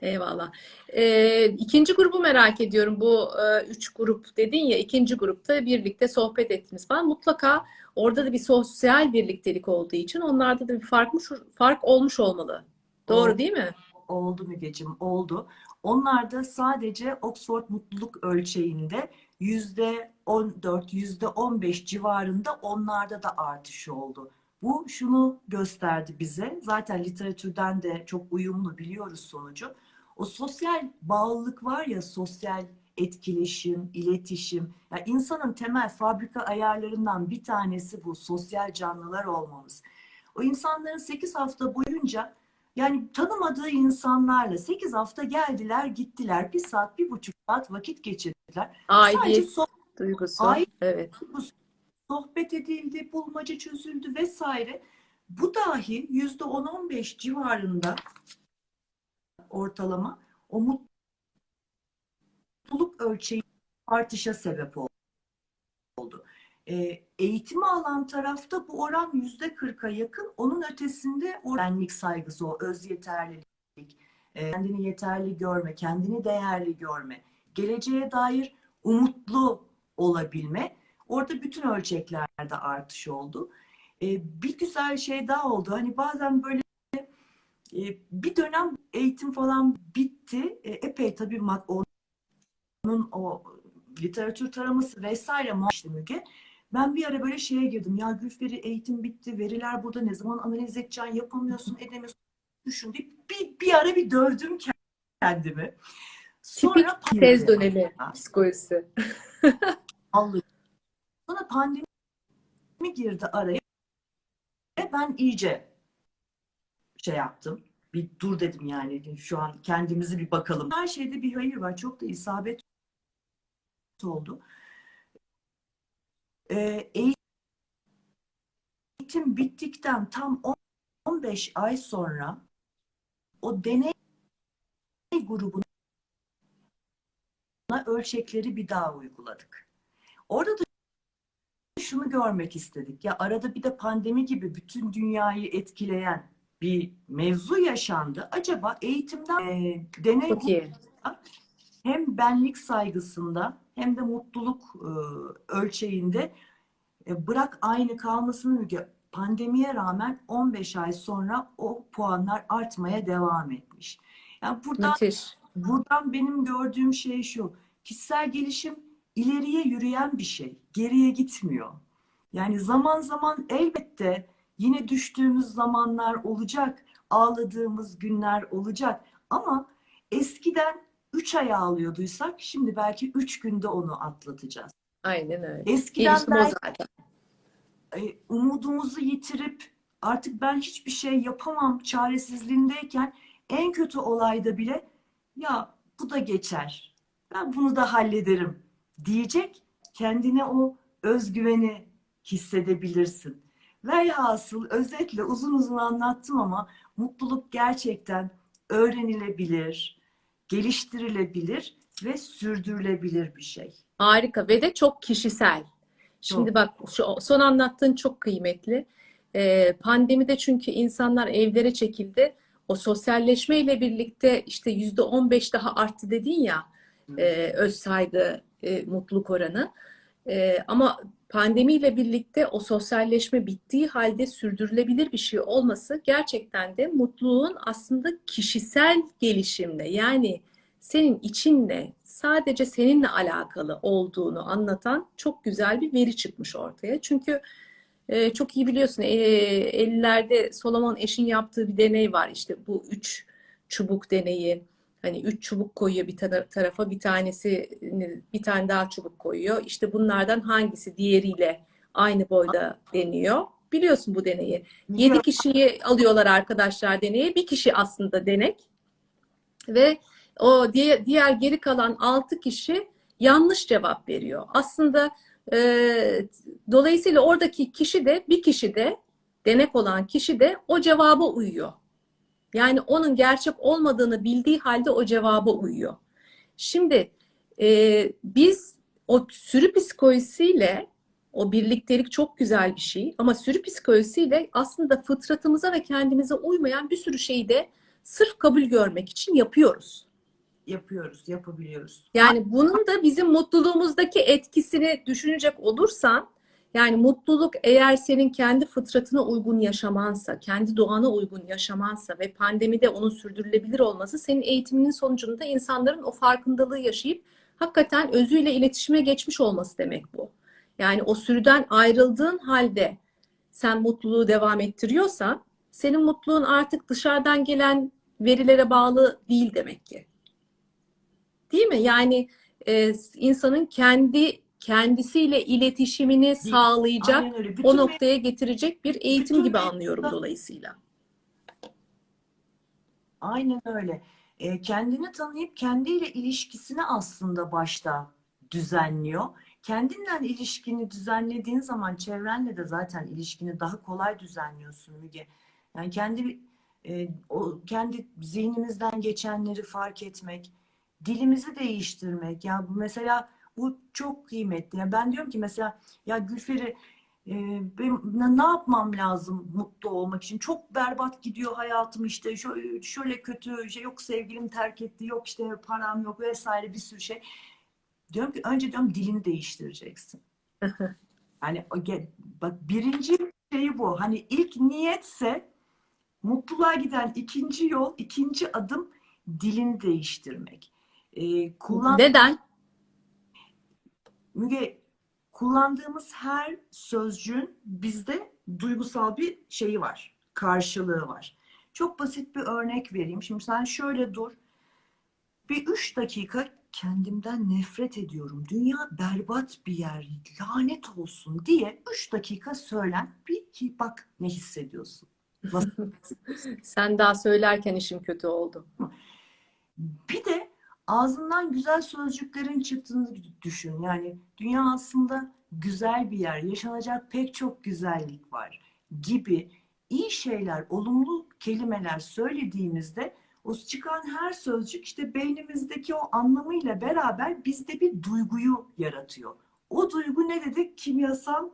Eyvallah. Ee, ikinci grubu merak ediyorum. Bu e, üç grup dedin ya, ikinci grupta birlikte sohbet ettiniz falan. Mutlaka orada da bir sosyal birliktelik olduğu için onlarda da bir farkmış, fark olmuş olmalı. Doğru Oldu. değil mi? Oldu Mügeciğim, oldu. Onlar da sadece Oxford Mutluluk Ölçeğinde yüzde 14, yüzde 15 civarında onlarda da artış oldu. Bu şunu gösterdi bize. Zaten literatürden de çok uyumlu biliyoruz sonucu. O sosyal bağlılık var ya, sosyal etkileşim, iletişim. Ya insanın temel fabrika ayarlarından bir tanesi bu sosyal canlılar olmamız. O insanların 8 hafta boyunca yani tanımadığı insanlarla 8 hafta geldiler gittiler. Bir saat, bir buçuk saat vakit geçirdiler. Sadece Aidiyet sohbet, duygusu. Ait- Evet. sohbet edildi, bulmaca çözüldü vesaire. Bu dahi yüzde 10-15 civarında ortalama o mutluluk ölçeği artışa sebep oldu. Ee, eğitimi alan tarafta bu oran yüzde 40'a yakın. Onun ötesinde benlik saygısı, o öz yeterlilik, e, kendini yeterli görme, kendini değerli görme, geleceğe dair umutlu olabilme. Orada bütün ölçeklerde artış oldu. Ee, bir güzel şey daha oldu. Hani bazen böyle e, bir dönem eğitim falan bitti. E, epey tabii onun o literatür taraması vesaire işte Müge. Ben bir ara böyle şeye girdim. Ya Gülferi eğitim bitti. Veriler burada ne zaman analiz edeceksin? Yapamıyorsun, edemiyorsun. Düşün deyip bir, bir ara bir dövdüm kendimi. Sonra Tipik tez dönemi psikolojisi. Vallahi. Sonra pandemi girdi araya. Ben iyice şey yaptım. Bir dur dedim yani. Şu an kendimizi bir bakalım. Her şeyde bir hayır var. Çok da isabet oldu. Ee, eğitim bittikten tam 15 ay sonra o deney grubuna ölçekleri bir daha uyguladık. Orada da şunu görmek istedik. Ya arada bir de pandemi gibi bütün dünyayı etkileyen bir mevzu yaşandı. Acaba eğitimden e, deney hem benlik saygısında hem de mutluluk e, ölçeğinde e, bırak aynı kalmasını Müge, pandemiye rağmen 15 ay sonra o puanlar artmaya devam etmiş. Yani buradan Müthiş. buradan benim gördüğüm şey şu. Kişisel gelişim ileriye yürüyen bir şey. Geriye gitmiyor. Yani zaman zaman elbette yine düştüğümüz zamanlar olacak. Ağladığımız günler olacak. Ama eskiden 3 ay ağlıyorduysak şimdi belki 3 günde onu atlatacağız. Aynen öyle. Eskiden Gelişim belki zaten. e, umudumuzu yitirip artık ben hiçbir şey yapamam çaresizliğindeyken en kötü olayda bile ya bu da geçer. Ben bunu da hallederim diyecek kendine o özgüveni hissedebilirsin. Velhasıl özetle uzun uzun anlattım ama mutluluk gerçekten öğrenilebilir, geliştirilebilir ve sürdürülebilir bir şey. Harika ve de çok kişisel. Şimdi Çok. bak şu son anlattığın çok kıymetli. Ee, pandemide çünkü insanlar evlere çekildi. O sosyalleşmeyle birlikte işte yüzde on beş daha arttı dedin ya e, öz saygı, e, mutluluk oranı. E, ama pandemiyle birlikte o sosyalleşme bittiği halde sürdürülebilir bir şey olması gerçekten de mutluluğun aslında kişisel gelişimle yani senin içinle sadece seninle alakalı olduğunu anlatan çok güzel bir veri çıkmış ortaya. Çünkü e, çok iyi biliyorsun e, 50'lerde Solomon Eş'in yaptığı bir deney var işte bu üç çubuk deneyi. Hani üç çubuk koyuyor bir tara- tarafa bir tanesi bir tane daha çubuk koyuyor. İşte bunlardan hangisi diğeriyle aynı boyda deniyor. Biliyorsun bu deneyi. 7 kişiyi alıyorlar arkadaşlar deneye. Bir kişi aslında denek. Ve o diğer, diğer geri kalan 6 kişi yanlış cevap veriyor. Aslında e, dolayısıyla oradaki kişi de bir kişi de denek olan kişi de o cevaba uyuyor. Yani onun gerçek olmadığını bildiği halde o cevaba uyuyor. Şimdi e, biz o sürü psikolojisiyle o birliktelik çok güzel bir şey ama sürü psikolojisiyle aslında fıtratımıza ve kendimize uymayan bir sürü şeyi de sırf kabul görmek için yapıyoruz. Yapıyoruz, yapabiliyoruz. Yani bunun da bizim mutluluğumuzdaki etkisini düşünecek olursan yani mutluluk eğer senin kendi fıtratına uygun yaşamansa, kendi doğana uygun yaşamansa ve pandemide onun sürdürülebilir olması senin eğitiminin sonucunda insanların o farkındalığı yaşayıp hakikaten özüyle iletişime geçmiş olması demek bu. Yani o sürüden ayrıldığın halde sen mutluluğu devam ettiriyorsan senin mutluluğun artık dışarıdan gelen verilere bağlı değil demek ki. Değil mi? Yani e, insanın kendi kendisiyle iletişimini sağlayacak, öyle. Bütün o noktaya getirecek bir eğitim bütün gibi mevzuda- anlıyorum dolayısıyla. Aynen öyle. E, kendini tanıyıp kendiyle ilişkisini aslında başta düzenliyor. Kendinle ilişkini düzenlediğin zaman çevrenle de zaten ilişkini daha kolay düzenliyorsun Müge. Yani kendi e, o kendi zihnimizden geçenleri fark etmek, dilimizi değiştirmek. Ya bu mesela bu çok kıymetli. Ya ben diyorum ki mesela ya Gülferi e, benim ne, yapmam lazım mutlu olmak için? Çok berbat gidiyor hayatım işte şöyle, şöyle kötü şey yok sevgilim terk etti yok işte param yok vesaire bir sürü şey. Diyorum ki önce diyorum dilini değiştireceksin. Hani ge- bak birinci şeyi bu. Hani ilk niyetse mutluluğa giden ikinci yol, ikinci adım dilini değiştirmek. Ee, kullan Neden? Müge, kullandığımız her sözcüğün bizde duygusal bir şeyi var, karşılığı var. Çok basit bir örnek vereyim. Şimdi sen şöyle dur. Bir üç dakika kendimden nefret ediyorum. Dünya berbat bir yer, lanet olsun diye üç dakika söylen. Bir bak ne hissediyorsun. Sen daha söylerken işim kötü oldu. Bir de ağzından güzel sözcüklerin çıktığını düşün. Yani dünya aslında güzel bir yer, yaşanacak pek çok güzellik var gibi iyi şeyler, olumlu kelimeler söylediğimizde o çıkan her sözcük işte beynimizdeki o anlamıyla beraber bizde bir duyguyu yaratıyor. O duygu ne dedik? Kimyasal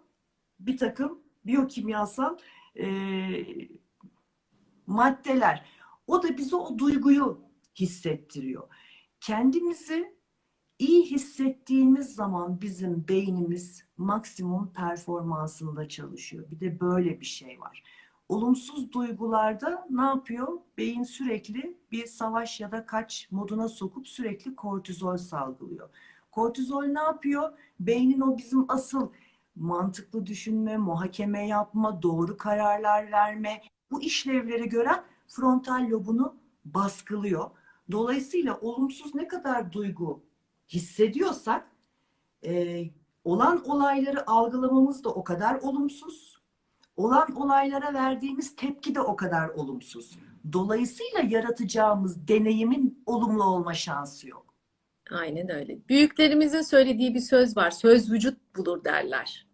bir takım biyokimyasal eee maddeler. O da bize o duyguyu hissettiriyor. Kendimizi iyi hissettiğimiz zaman bizim beynimiz maksimum performansında çalışıyor. Bir de böyle bir şey var. Olumsuz duygularda ne yapıyor? Beyin sürekli bir savaş ya da kaç moduna sokup sürekli kortizol salgılıyor. Kortizol ne yapıyor? Beynin o bizim asıl mantıklı düşünme, muhakeme yapma, doğru kararlar verme, bu işlevleri gören frontal lobunu baskılıyor. Dolayısıyla olumsuz ne kadar duygu hissediyorsak e, olan olayları algılamamız da o kadar olumsuz. Olan olaylara verdiğimiz tepki de o kadar olumsuz. Dolayısıyla yaratacağımız deneyimin olumlu olma şansı yok. Aynen öyle. Büyüklerimizin söylediği bir söz var. Söz vücut bulur derler.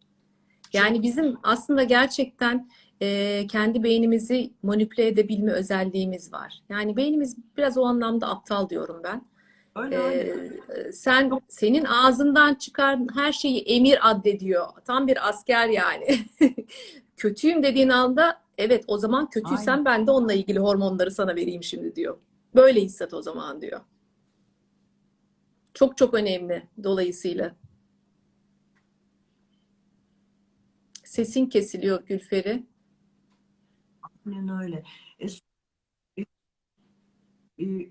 Yani bizim aslında gerçekten e, kendi beynimizi manipüle edebilme özelliğimiz var. Yani beynimiz biraz o anlamda aptal diyorum ben. Öyle E, öyle. sen senin ağzından çıkan her şeyi emir addediyor. Tam bir asker yani. Kötüyüm dediğin anda evet o zaman kötüysen Aynen. ben de onunla ilgili hormonları sana vereyim şimdi diyor. Böyle hisset o zaman diyor. Çok çok önemli dolayısıyla. Sesin kesiliyor Gülferi. Aynen öyle. E, e,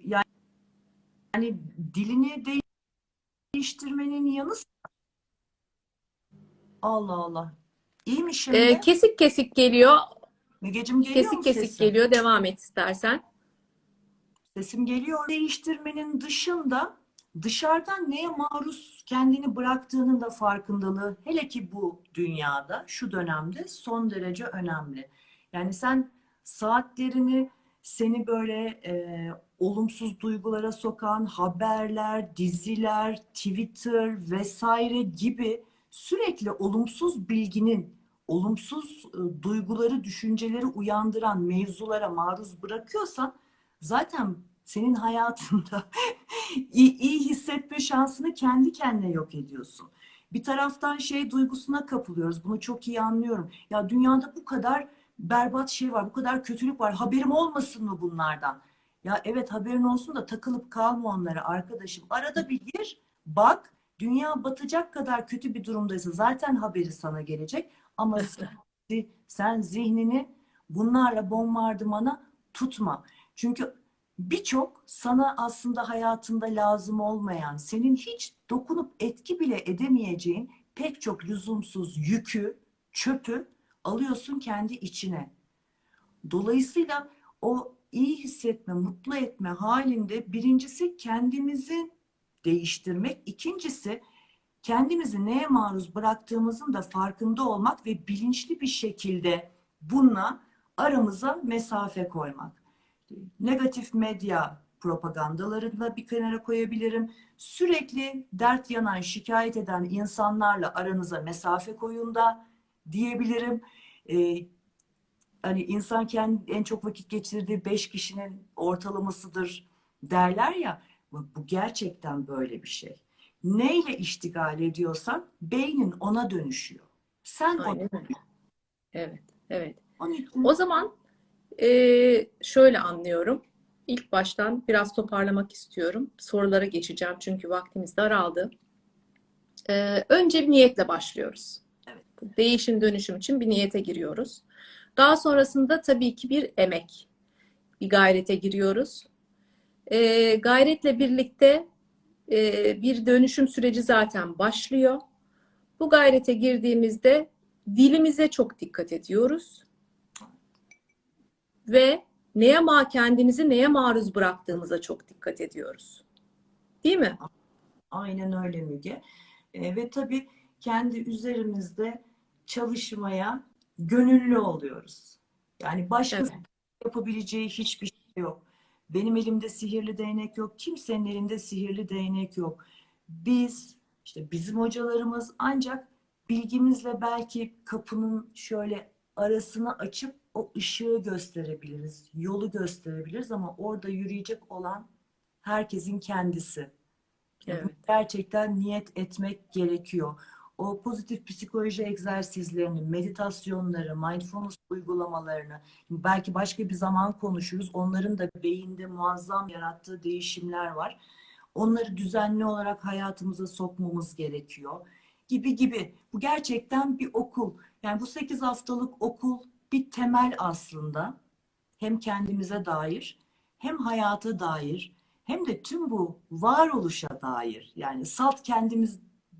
yani, yani dilini değiştirmenin yanı sıra Allah Allah. İyi mi şimdi? Ee, kesik kesik geliyor. Mügecim geliyor Kesik mu kesik sesim? geliyor. Devam et istersen. Sesim geliyor. Değiştirmenin dışında dışarıdan neye maruz kendini bıraktığının da farkındalığı hele ki bu dünyada şu dönemde son derece önemli. Yani sen saatlerini seni böyle e, olumsuz duygulara sokan haberler, diziler, Twitter vesaire gibi sürekli olumsuz bilginin, olumsuz e, duyguları, düşünceleri uyandıran mevzulara maruz bırakıyorsan zaten senin hayatında iyi, iyi hissetme şansını kendi kendine yok ediyorsun. Bir taraftan şey duygusuna kapılıyoruz. Bunu çok iyi anlıyorum. Ya dünyada bu kadar berbat şey var, bu kadar kötülük var. Haberim olmasın mı bunlardan? Ya evet haberin olsun da takılıp kalma onlara arkadaşım. Arada bir gir, bak. Dünya batacak kadar kötü bir durumdaysa zaten haberi sana gelecek. Ama sen, sen zihnini bunlarla bombardımana tutma. Çünkü birçok sana aslında hayatında lazım olmayan, senin hiç dokunup etki bile edemeyeceğin pek çok lüzumsuz yükü, çöpü alıyorsun kendi içine. Dolayısıyla o iyi hissetme, mutlu etme halinde birincisi kendimizi değiştirmek, ikincisi kendimizi neye maruz bıraktığımızın da farkında olmak ve bilinçli bir şekilde bununla aramıza mesafe koymak. Negatif medya propagandalarını da bir kenara koyabilirim. Sürekli dert yanan, şikayet eden insanlarla aranıza mesafe koyun da diyebilirim. Ee, hani insan kendi en çok vakit geçirdiği beş kişinin ortalamasıdır derler ya. Bu gerçekten böyle bir şey. Neyle iştigal ediyorsan beynin ona dönüşüyor. Sen ona Aynen öyle. Evet, evet. onun O zaman eee, şöyle anlıyorum. İlk baştan biraz toparlamak istiyorum. Sorulara geçeceğim çünkü vaktimiz daraldı. Eee, önce bir niyetle başlıyoruz. Değişim dönüşüm için bir niyete giriyoruz. Daha sonrasında tabii ki bir emek, bir gayrete giriyoruz. Eee, gayretle birlikte eee, bir dönüşüm süreci zaten başlıyor. Bu gayrete girdiğimizde dilimize çok dikkat ediyoruz ve neye ma kendimizi neye maruz bıraktığımıza çok dikkat ediyoruz. Değil mi? aynen öyle Müge. E, ve tabii kendi üzerimizde çalışmaya gönüllü oluyoruz. Yani başkası Evet. yapabileceği hiçbir şey yok. Benim elimde sihirli değnek yok. Kimsenin elinde sihirli değnek yok. Biz, işte bizim hocalarımız ancak bilgimizle belki kapının şöyle arasını açıp o ışığı gösterebiliriz. Yolu gösterebiliriz ama orada yürüyecek olan herkesin kendisi. Evet. Gerçekten niyet etmek gerekiyor. O pozitif psikoloji egzersizlerini, meditasyonları, mindfulness uygulamalarını belki başka bir zaman konuşuruz. Onların da beyinde muazzam yarattığı değişimler var. Onları düzenli olarak hayatımıza sokmamız gerekiyor. Gibi gibi. Bu gerçekten bir okul. Yani bu 8 haftalık okul bir temel aslında. Hem kendimize dair, hem hayata dair, hem de tüm bu varoluşa dair. Yani salt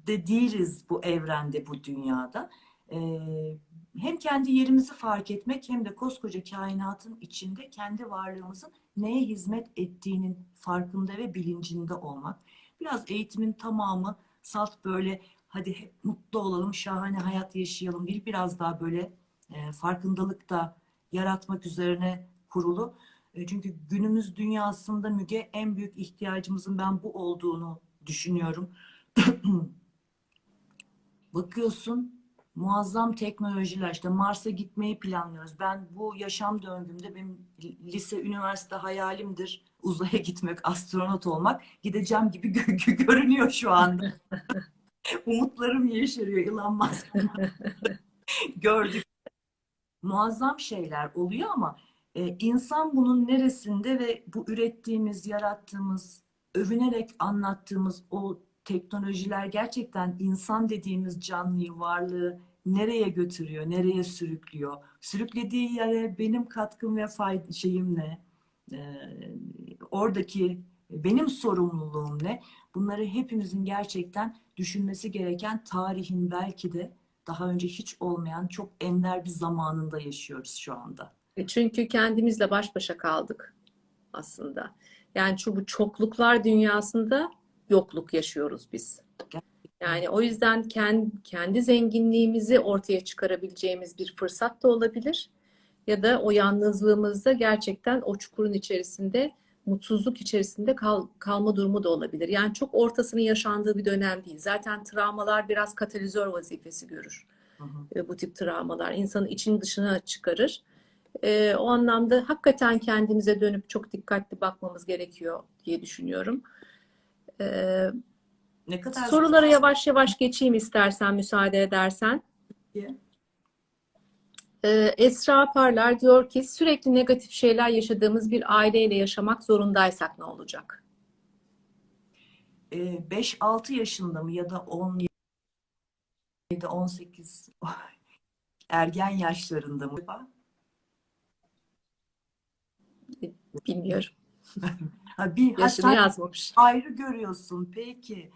kendimizde değiliz bu evrende, bu dünyada. Ee, hem kendi yerimizi fark etmek hem de koskoca kainatın içinde kendi varlığımızın neye hizmet ettiğinin farkında ve bilincinde olmak. Biraz eğitimin tamamı salt böyle hadi hep mutlu olalım, şahane hayat yaşayalım değil. Biraz daha böyle e, farkındalık da yaratmak üzerine kurulu. E, Çünkü günümüz dünyasında Müge en büyük ihtiyacımızın ben bu olduğunu düşünüyorum. Bakıyorsun muazzam teknolojiler işte Mars'a gitmeyi planlıyoruz. Ben bu yaşam döngümde benim lise, üniversite hayalimdir uzaya gitmek, astronot olmak. Gideceğim gibi gö- gö- görünüyor şu anda. Umutlarım yeşeriyor Elon Musk. Gördük. Muazzam şeyler oluyor ama e, insan bunun neresinde ve bu ürettiğimiz, yarattığımız, övünerek anlattığımız o teknolojiler gerçekten insan dediğimiz canlıyı, varlığı nereye götürüyor, nereye sürüklüyor? Sürüklediği yere benim katkım ve fayda şeyim ne? Ee, oradaki benim sorumluluğum ne? Bunları hepimizin gerçekten düşünmesi gereken tarihin belki de daha önce hiç olmayan çok ender bir zamanında yaşıyoruz şu anda. E, Çünkü kendimizle baş başa kaldık aslında. Yani şu bu çokluklar dünyasında yokluk yaşıyoruz biz. Yani o yüzden kendi, kendi zenginliğimizi ortaya çıkarabileceğimiz bir fırsat da olabilir. Ya da o yalnızlığımızda gerçekten o çukurun içerisinde, mutsuzluk içerisinde kal, kalma durumu da olabilir. Yani çok ortasının yaşandığı bir dönem değil. Zaten travmalar biraz katalizör vazifesi görür. Hı hı. E, bu tip travmalar insanın için dışına çıkarır. E, o anlamda hakikaten kendimize dönüp çok dikkatli bakmamız gerekiyor diye düşünüyorum. E, Ne kadar sorulara yavaş yavaş geçeyim istersen müsaade edersen. zor. E, Esra Parlar diyor ki sürekli negatif şeyler yaşadığımız bir aileyle yaşamak zorundaysak ne olacak? Ee, 5-6 yaşında mı ya da 17 18 ergen yaşlarında mı? Bilmiyorum. Bir Yaşını yazmamış. ayrı görüyorsun. Peki.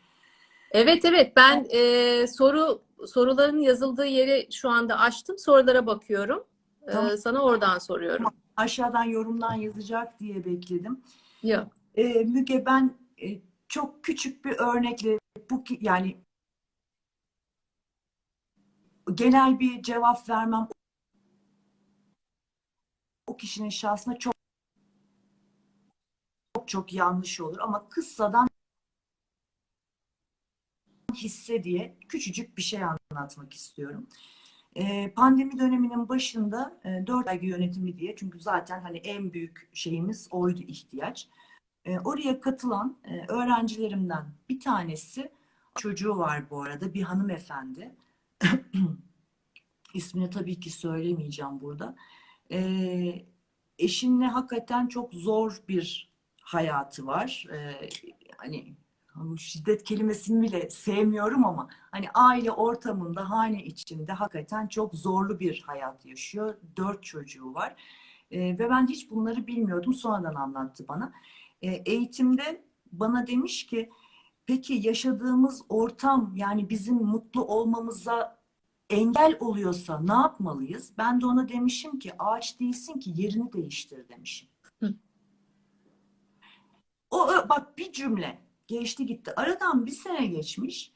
Evet evet ben e, soru soruların yazıldığı yeri şu anda açtım. Sorulara bakıyorum. E, Tamam. sana oradan soruyorum. Aşağıdan yorumdan yazacak diye bekledim. Yok. Ee, Müge ben e, çok küçük bir örnekle bu yani genel bir cevap vermem o kişinin şahsına çok çok yanlış olur ama kıssadan hisse diye küçücük bir şey anlatmak istiyorum. Ee, pandemi döneminin başında e, 4 ay yönetimi diye çünkü zaten hani en büyük şeyimiz oydu ihtiyaç. E, oraya katılan e, öğrencilerimden bir tanesi çocuğu var bu arada bir hanımefendi. İsmini tabii ki söylemeyeceğim burada. E, eşinle hakikaten çok zor bir hayatı var. E, hani şiddet kelimesini bile sevmiyorum ama hani aile ortamında, hane içinde hakikaten çok zorlu bir hayat yaşıyor. Dört çocuğu var. E, ve ben hiç bunları bilmiyordum. Sonradan anlattı bana. E, eğitimde bana demiş ki peki yaşadığımız ortam yani bizim mutlu olmamıza engel oluyorsa ne yapmalıyız? Ben de ona demişim ki ağaç değilsin ki yerini değiştir demişim. Hı. O bak bir cümle geçti gitti. Aradan bir sene geçmiş.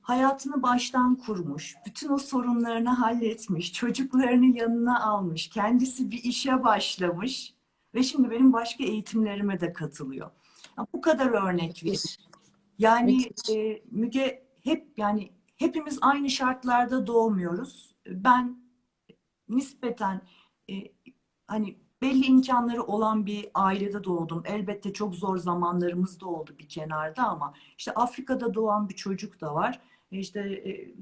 Hayatını baştan kurmuş, bütün o sorunlarını halletmiş, çocuklarını yanına almış, kendisi bir işe başlamış ve şimdi benim başka eğitimlerime de katılıyor. Ya bu kadar örnek. Müthiş. Yani e, Müge hep yani hepimiz aynı şartlarda doğmuyoruz. Ben nispeten e, hani belli imkanları olan bir ailede doğdum. Elbette çok zor zamanlarımız da oldu bir kenarda ama işte Afrika'da doğan bir çocuk da var. İşte e,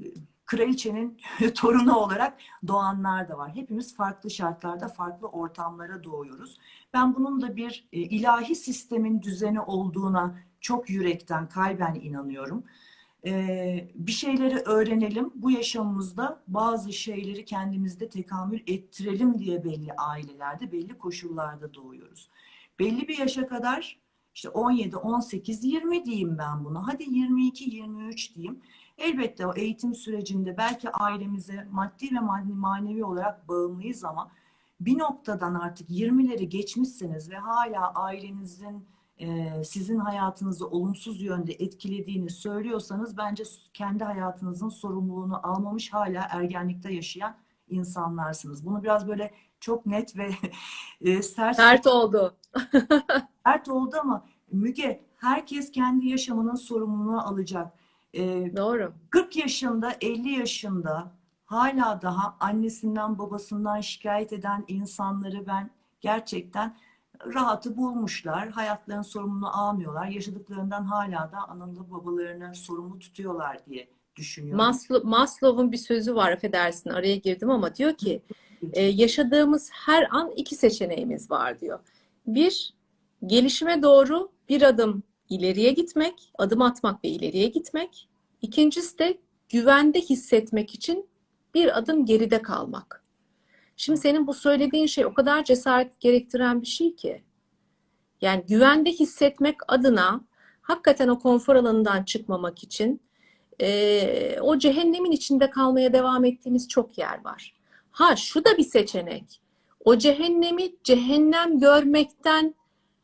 kraliçenin torunu olarak doğanlar da var. Hepimiz farklı şartlarda, farklı ortamlara doğuyoruz. Ben bunun da bir e, ilahi sistemin düzeni olduğuna çok yürekten, kalben inanıyorum. Bir şeyleri öğrenelim. Bu yaşamımızda bazı şeyleri kendimizde tekamül ettirelim diye belli ailelerde, belli koşullarda doğuyoruz. Belli bir yaşa kadar işte 17, 18, 20 diyeyim ben bunu. Hadi 22, 23 diyeyim. Elbette o eğitim sürecinde belki ailemize maddi ve manevi olarak bağımlıyız ama bir noktadan artık 20'leri geçmişseniz ve hala ailenizin sizin hayatınızı olumsuz yönde etkilediğini söylüyorsanız bence kendi hayatınızın sorumluluğunu almamış hala ergenlikte yaşayan insanlarsınız. Bunu biraz böyle çok net ve e, sert, Sert oldu. sert oldu ama Müge herkes kendi yaşamının sorumluluğunu alacak. E, Doğru. 40 yaşında, 50 yaşında hala daha annesinden babasından şikayet eden insanları ben gerçekten rahatı bulmuşlar. Hayatlarının sorumluluğunu almıyorlar. Yaşadıklarından hala da analı babalarını sorumlu tutuyorlar diye düşünüyorum. Maslow, Maslow'un bir sözü var affedersin araya girdim ama diyor ki e, yaşadığımız her an iki seçeneğimiz var diyor. Bir, gelişime doğru bir adım ileriye gitmek, adım atmak ve ileriye gitmek. İkincisi de güvende hissetmek için bir adım geride kalmak. Şimdi senin bu söylediğin şey o kadar cesaret gerektiren bir şey ki. Yani güvende hissetmek adına hakikaten o konfor alanından çıkmamak için e, o cehennemin içinde kalmaya devam ettiğimiz çok yer var. Ha şu da bir seçenek. O cehennemi cehennem görmekten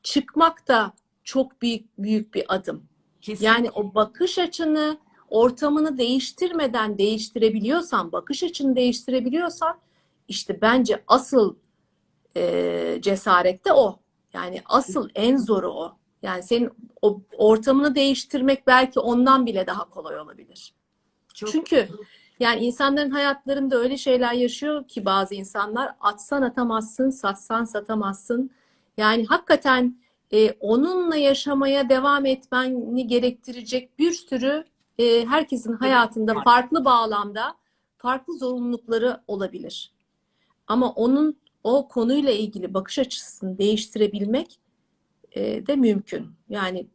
çıkmak da çok büyük büyük bir adım. Kesinlikle. Yani o bakış açını, ortamını değiştirmeden değiştirebiliyorsan, bakış açını değiştirebiliyorsan işte bence asıl e, cesaret de o. Yani asıl en zoru o. Yani senin o ortamını değiştirmek belki ondan bile daha kolay olabilir. Çok- Çünkü yani insanların hayatlarında öyle şeyler yaşıyor ki bazı insanlar atsan atamazsın, satsan satamazsın. Yani hakikaten e, onunla yaşamaya devam etmeni gerektirecek bir sürü e, herkesin hayatında farklı bağlamda farklı zorunlulukları olabilir. Ama onun o konuyla ilgili bakış açısını değiştirebilmek e, de mümkün. Yani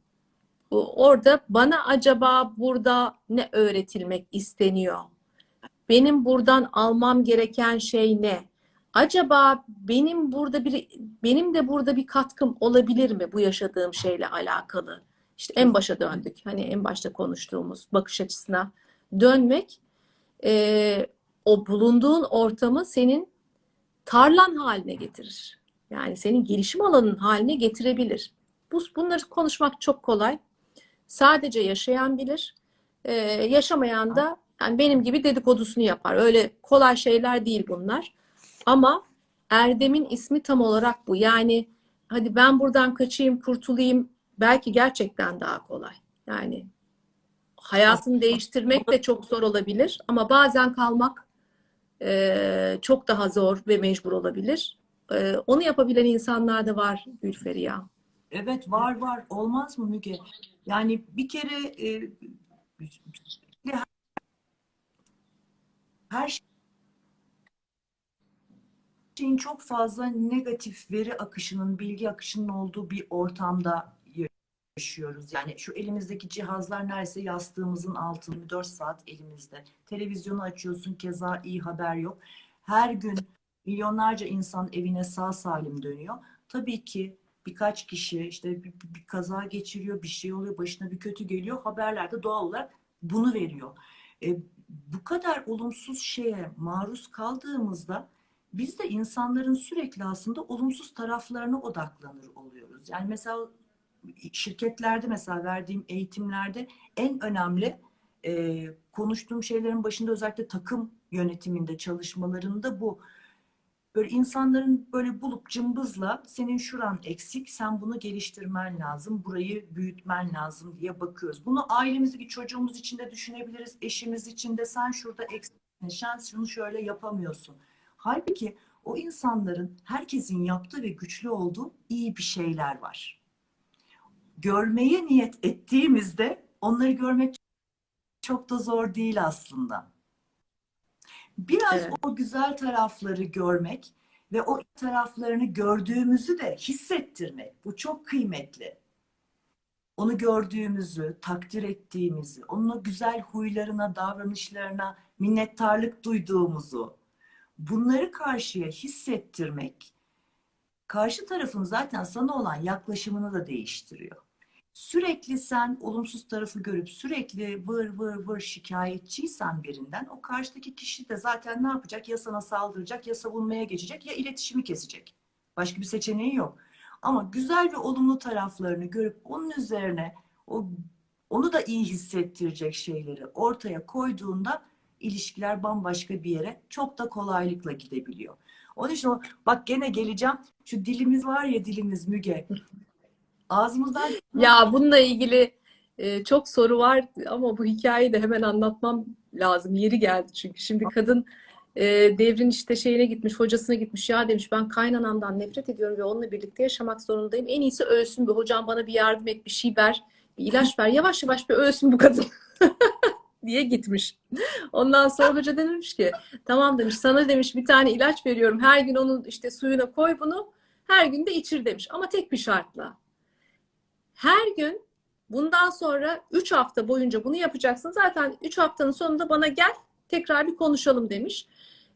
bu, orada bana acaba burada ne öğretilmek isteniyor? Benim buradan almam gereken şey ne? acaba benim burada bir benim de burada bir katkım olabilir mi bu yaşadığım şeyle alakalı? İşte en başa döndük. Hani en başta konuştuğumuz bakış açısına dönmek e, o bulunduğun ortamı senin tarlan haline getirir. Yani senin gelişim alanın haline getirebilir. Bu, bunları konuşmak çok kolay. Sadece yaşayan bilir. Ee, yaşamayan da yani benim gibi dedikodusunu yapar. Öyle kolay şeyler değil bunlar. Ama Erdem'in ismi tam olarak bu. Yani hadi ben buradan kaçayım, kurtulayım belki gerçekten daha kolay. Yani hayatını değiştirmek de çok zor olabilir ama bazen kalmak çok daha zor ve mecbur olabilir. Onu yapabilen insanlar da var Gülferi ya. Evet var var. Olmaz mı Müge? Yani bir kere e, her şeyin çok fazla negatif veri akışının, bilgi akışının olduğu bir ortamda yaşıyoruz. Yani şu elimizdeki cihazlar neredeyse yastığımızın altında 24 saat elimizde. Televizyonu açıyorsun keza iyi haber yok. Her gün milyonlarca insan evine sağ salim dönüyor. Tabii ki birkaç kişi işte bir, bir kaza geçiriyor, bir şey oluyor, başına bir kötü geliyor. Haberlerde doğal olarak bunu veriyor. E, bu kadar olumsuz şeye maruz kaldığımızda biz de insanların sürekli aslında olumsuz taraflarına odaklanır oluyoruz. Yani mesela şirketlerde mesela verdiğim eğitimlerde en önemli e, konuştuğum şeylerin başında özellikle takım yönetiminde çalışmalarında bu. Böyle insanların böyle bulup cımbızla senin şuran eksik, sen bunu geliştirmen lazım, burayı büyütmen lazım diye bakıyoruz. Bunu ailemizdeki çocuğumuz için de düşünebiliriz, eşimiz için de sen şurada eksiksin, sen şunu şöyle yapamıyorsun. Halbuki o insanların herkesin yaptığı ve güçlü olduğu iyi bir şeyler var. Görmeye niyet ettiğimizde onları görmek çok da zor değil aslında. Biraz Evet. o güzel tarafları görmek ve o taraflarını gördüğümüzü de hissettirmek. Bu çok kıymetli. Onu gördüğümüzü, takdir ettiğimizi, onun güzel huylarına, davranışlarına minnettarlık duyduğumuzu, bunları karşıya hissettirmek, karşı tarafın zaten sana olan yaklaşımını da değiştiriyor. Sürekli sen olumsuz tarafı görüp sürekli vır vır vır şikayetçiysen birinden o karşıdaki kişi de zaten ne yapacak? Ya sana saldıracak ya savunmaya geçecek ya iletişimi kesecek. Başka bir seçeneği yok. Ama güzel ve olumlu taraflarını görüp onun üzerine o onu da iyi hissettirecek şeyleri ortaya koyduğunda ilişkiler bambaşka bir yere çok da kolaylıkla gidebiliyor. Onun için bak gene geleceğim. Şu dilimiz var ya dilimiz Müge. Ağzımızdan Ya bununla ilgili e, çok soru var ama bu hikayeyi de hemen anlatmam lazım. Yeri geldi çünkü. Şimdi kadın e, devrin işte şeyine gitmiş, hocasına gitmiş. Ya demiş ben kaynanamdan nefret ediyorum ve onunla birlikte yaşamak zorundayım. En iyisi ölsün bir hocam bana bir yardım et, bir şey ver, bir ilaç ver. Yavaş yavaş bir ölsün bu kadın. diye gitmiş. Ondan sonra hoca demiş ki tamam demiş sana demiş bir tane ilaç veriyorum. Her gün onun işte suyuna koy bunu. Her gün de içir demiş. Ama tek bir şartla. Her gün bundan sonra 3 hafta boyunca bunu yapacaksın. Zaten 3 haftanın sonunda bana gel tekrar bir konuşalım demiş.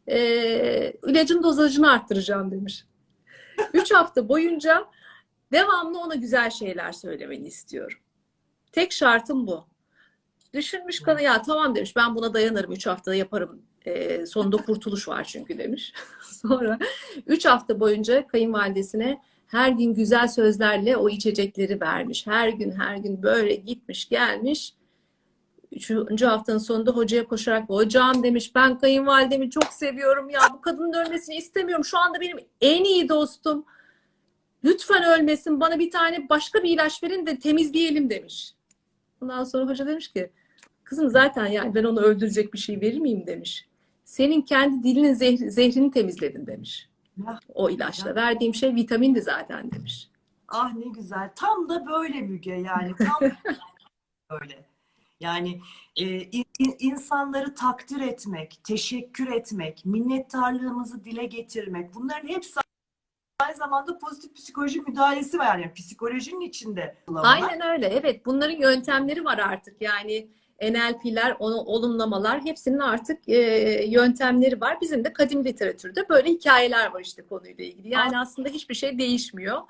Ee, ilacın dozajını arttıracağım demiş. 3 hafta boyunca devamlı ona güzel şeyler söylemeni istiyorum. Tek şartım bu. Düşünmüş kadın ya tamam demiş ben buna dayanırım 3 haftada yaparım. Ee, sonunda kurtuluş var çünkü demiş. Sonra 3 hafta boyunca kayınvalidesine her gün güzel sözlerle o içecekleri vermiş. Her gün her gün böyle gitmiş gelmiş. Üçüncü haftanın sonunda hocaya koşarak hocam demiş ben kayınvalidemi çok seviyorum ya bu kadının ölmesini istemiyorum. Şu anda benim en iyi dostum. Lütfen ölmesin bana bir tane başka bir ilaç verin de temizleyelim demiş. Ondan sonra hoca demiş ki kızım zaten yani ben onu öldürecek bir şey verir miyim demiş. Senin kendi dilinin zehri- zehrini temizledin demiş. Ya. O ilaçla. Verdiğim şey vitamindi zaten demiş. ah ne güzel. Tam da böyle Müge yani. Tam böyle. Yani e, in- insanları takdir etmek, teşekkür etmek, minnettarlığımızı dile getirmek bunların hepsi aynı zamanda pozitif psikoloji müdahalesi var. Yani psikolojinin içinde. Aynen öyle. Evet bunların yöntemleri var artık. Yani NLP'ler, olumlamalar hepsinin artık e, yöntemleri var. Bizim de kadim literatürde böyle hikayeler var işte konuyla ilgili. Yani aslında hiçbir şey değişmiyor.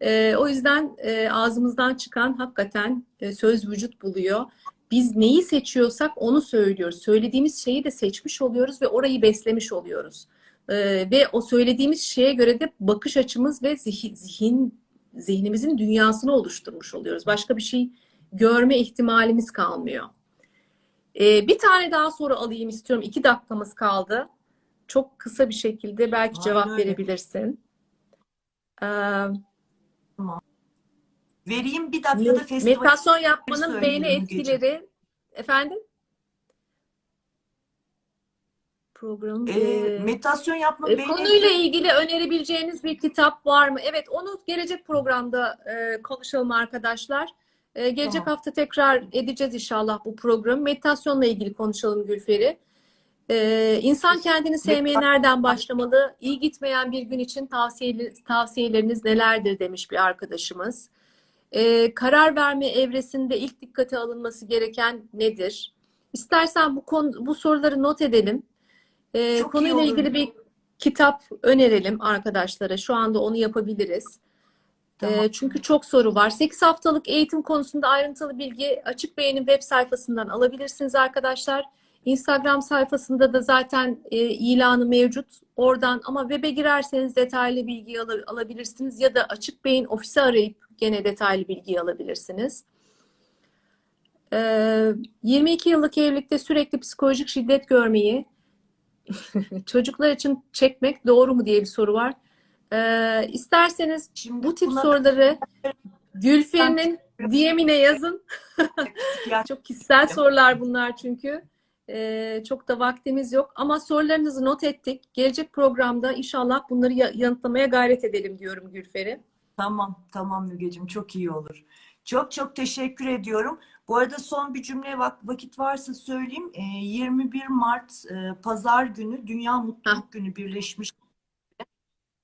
E, o yüzden e, ağzımızdan çıkan hakikaten e, söz vücut buluyor. Biz neyi seçiyorsak onu söylüyoruz. Söylediğimiz şeyi de seçmiş oluyoruz ve orayı beslemiş oluyoruz. E, ve o söylediğimiz şeye göre de bakış açımız ve zihin, zihin zihnimizin dünyasını oluşturmuş oluyoruz. Başka bir şey görme ihtimalimiz kalmıyor. Ee, bir tane daha soru alayım istiyorum. İki dakikamız kaldı. Çok kısa bir şekilde belki Aynen cevap verebilirsin. Ee, Vereyim bir dakikada festival meditasyon yapmanın Mügeciğim. etkileri efendim? Programın Ee, ee, meditasyon yapma E, beyni- Konuyla ilgili önerebileceğiniz bir kitap var mı? Evet, onu gelecek programda e, konuşalım arkadaşlar. E, gelecek Tamam. hafta tekrar edeceğiz inşallah bu programı. Meditasyonla ilgili konuşalım Gülferi. E, insan kendini sevmeye nereden başlamalı? İyi gitmeyen bir gün için tavsiyeli, tavsiyeleriniz nelerdir demiş bir arkadaşımız. E, karar verme evresinde ilk dikkate alınması gereken nedir? İstersen bu konu, bu soruları not edelim. Ee, Çok konuyla ilgili bir kitap önerelim arkadaşlara. Şu anda onu yapabiliriz. Tamam. Çünkü çok soru var. 8 haftalık eğitim konusunda ayrıntılı bilgi Açık Beyin'in web sayfasından alabilirsiniz arkadaşlar. Instagram sayfasında da zaten e, ilanı mevcut. Oradan ama web'e girerseniz detaylı bilgi al- alabilirsiniz ya da Açık Beyin ofisi arayıp gene detaylı bilgi alabilirsiniz. Ee, 22 yıllık evlilikte sürekli psikolojik şiddet görmeyi çocuklar için çekmek doğru mu diye bir soru var. Ee, isterseniz Şimdi bu tip soruları Gülferi'nin DM'ine yazın. Çok kişisel sorular bunlar çünkü. Ee, çok da vaktimiz yok. Ama sorularınızı not ettik. Gelecek programda inşallah bunları ya- yanıtlamaya gayret edelim diyorum Gülferi. Tamam, tamam Mügeciğim çok iyi olur. Çok çok teşekkür ediyorum. Bu arada son bir cümle vak- vakit varsa söyleyeyim. Ee, 21 Mart e, Pazar günü Dünya Mutluluk Günü birleşmiş.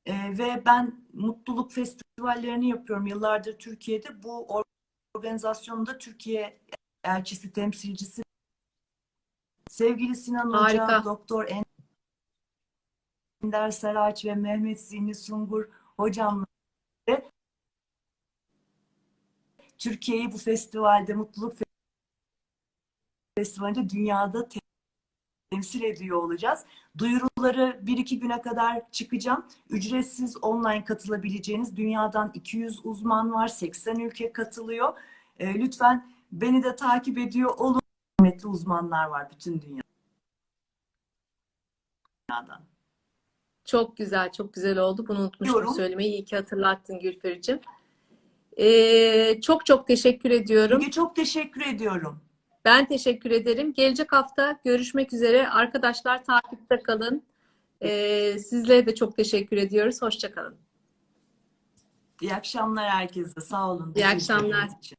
Ee, ve ben mutluluk festivallerini yapıyorum yıllardır Türkiye'de. Bu or- organizasyonda Türkiye elçisi, temsilcisi sevgili Sinan Hoca, Harika. Doktor Ender Saraç ve Mehmet Zihni Sungur hocamla Türkiye'yi bu festivalde, Mutluluk Festivali'nde dünyada temsil ediyor olacağız. Duyuruları bir iki güne kadar çıkacağım. Ücretsiz online katılabileceğiniz dünyadan 200 uzman var, 80 ülke katılıyor. Ee, lütfen beni de takip ediyor olun. Kıymetli uzmanlar var bütün dünyadan. Çok güzel, çok güzel oldu. Bunu unutmuştum Diyorum. söylemeyi. İyi ki hatırlattın Gülferi'cim. Ee, çok çok teşekkür ediyorum. Çok teşekkür ediyorum. Ben teşekkür ederim. Gelecek hafta görüşmek üzere. Arkadaşlar takipte kalın. Ee, sizlere de çok teşekkür ediyoruz. Hoşça kalın. İyi akşamlar herkese. Sağ olun. İyi akşamlar. için.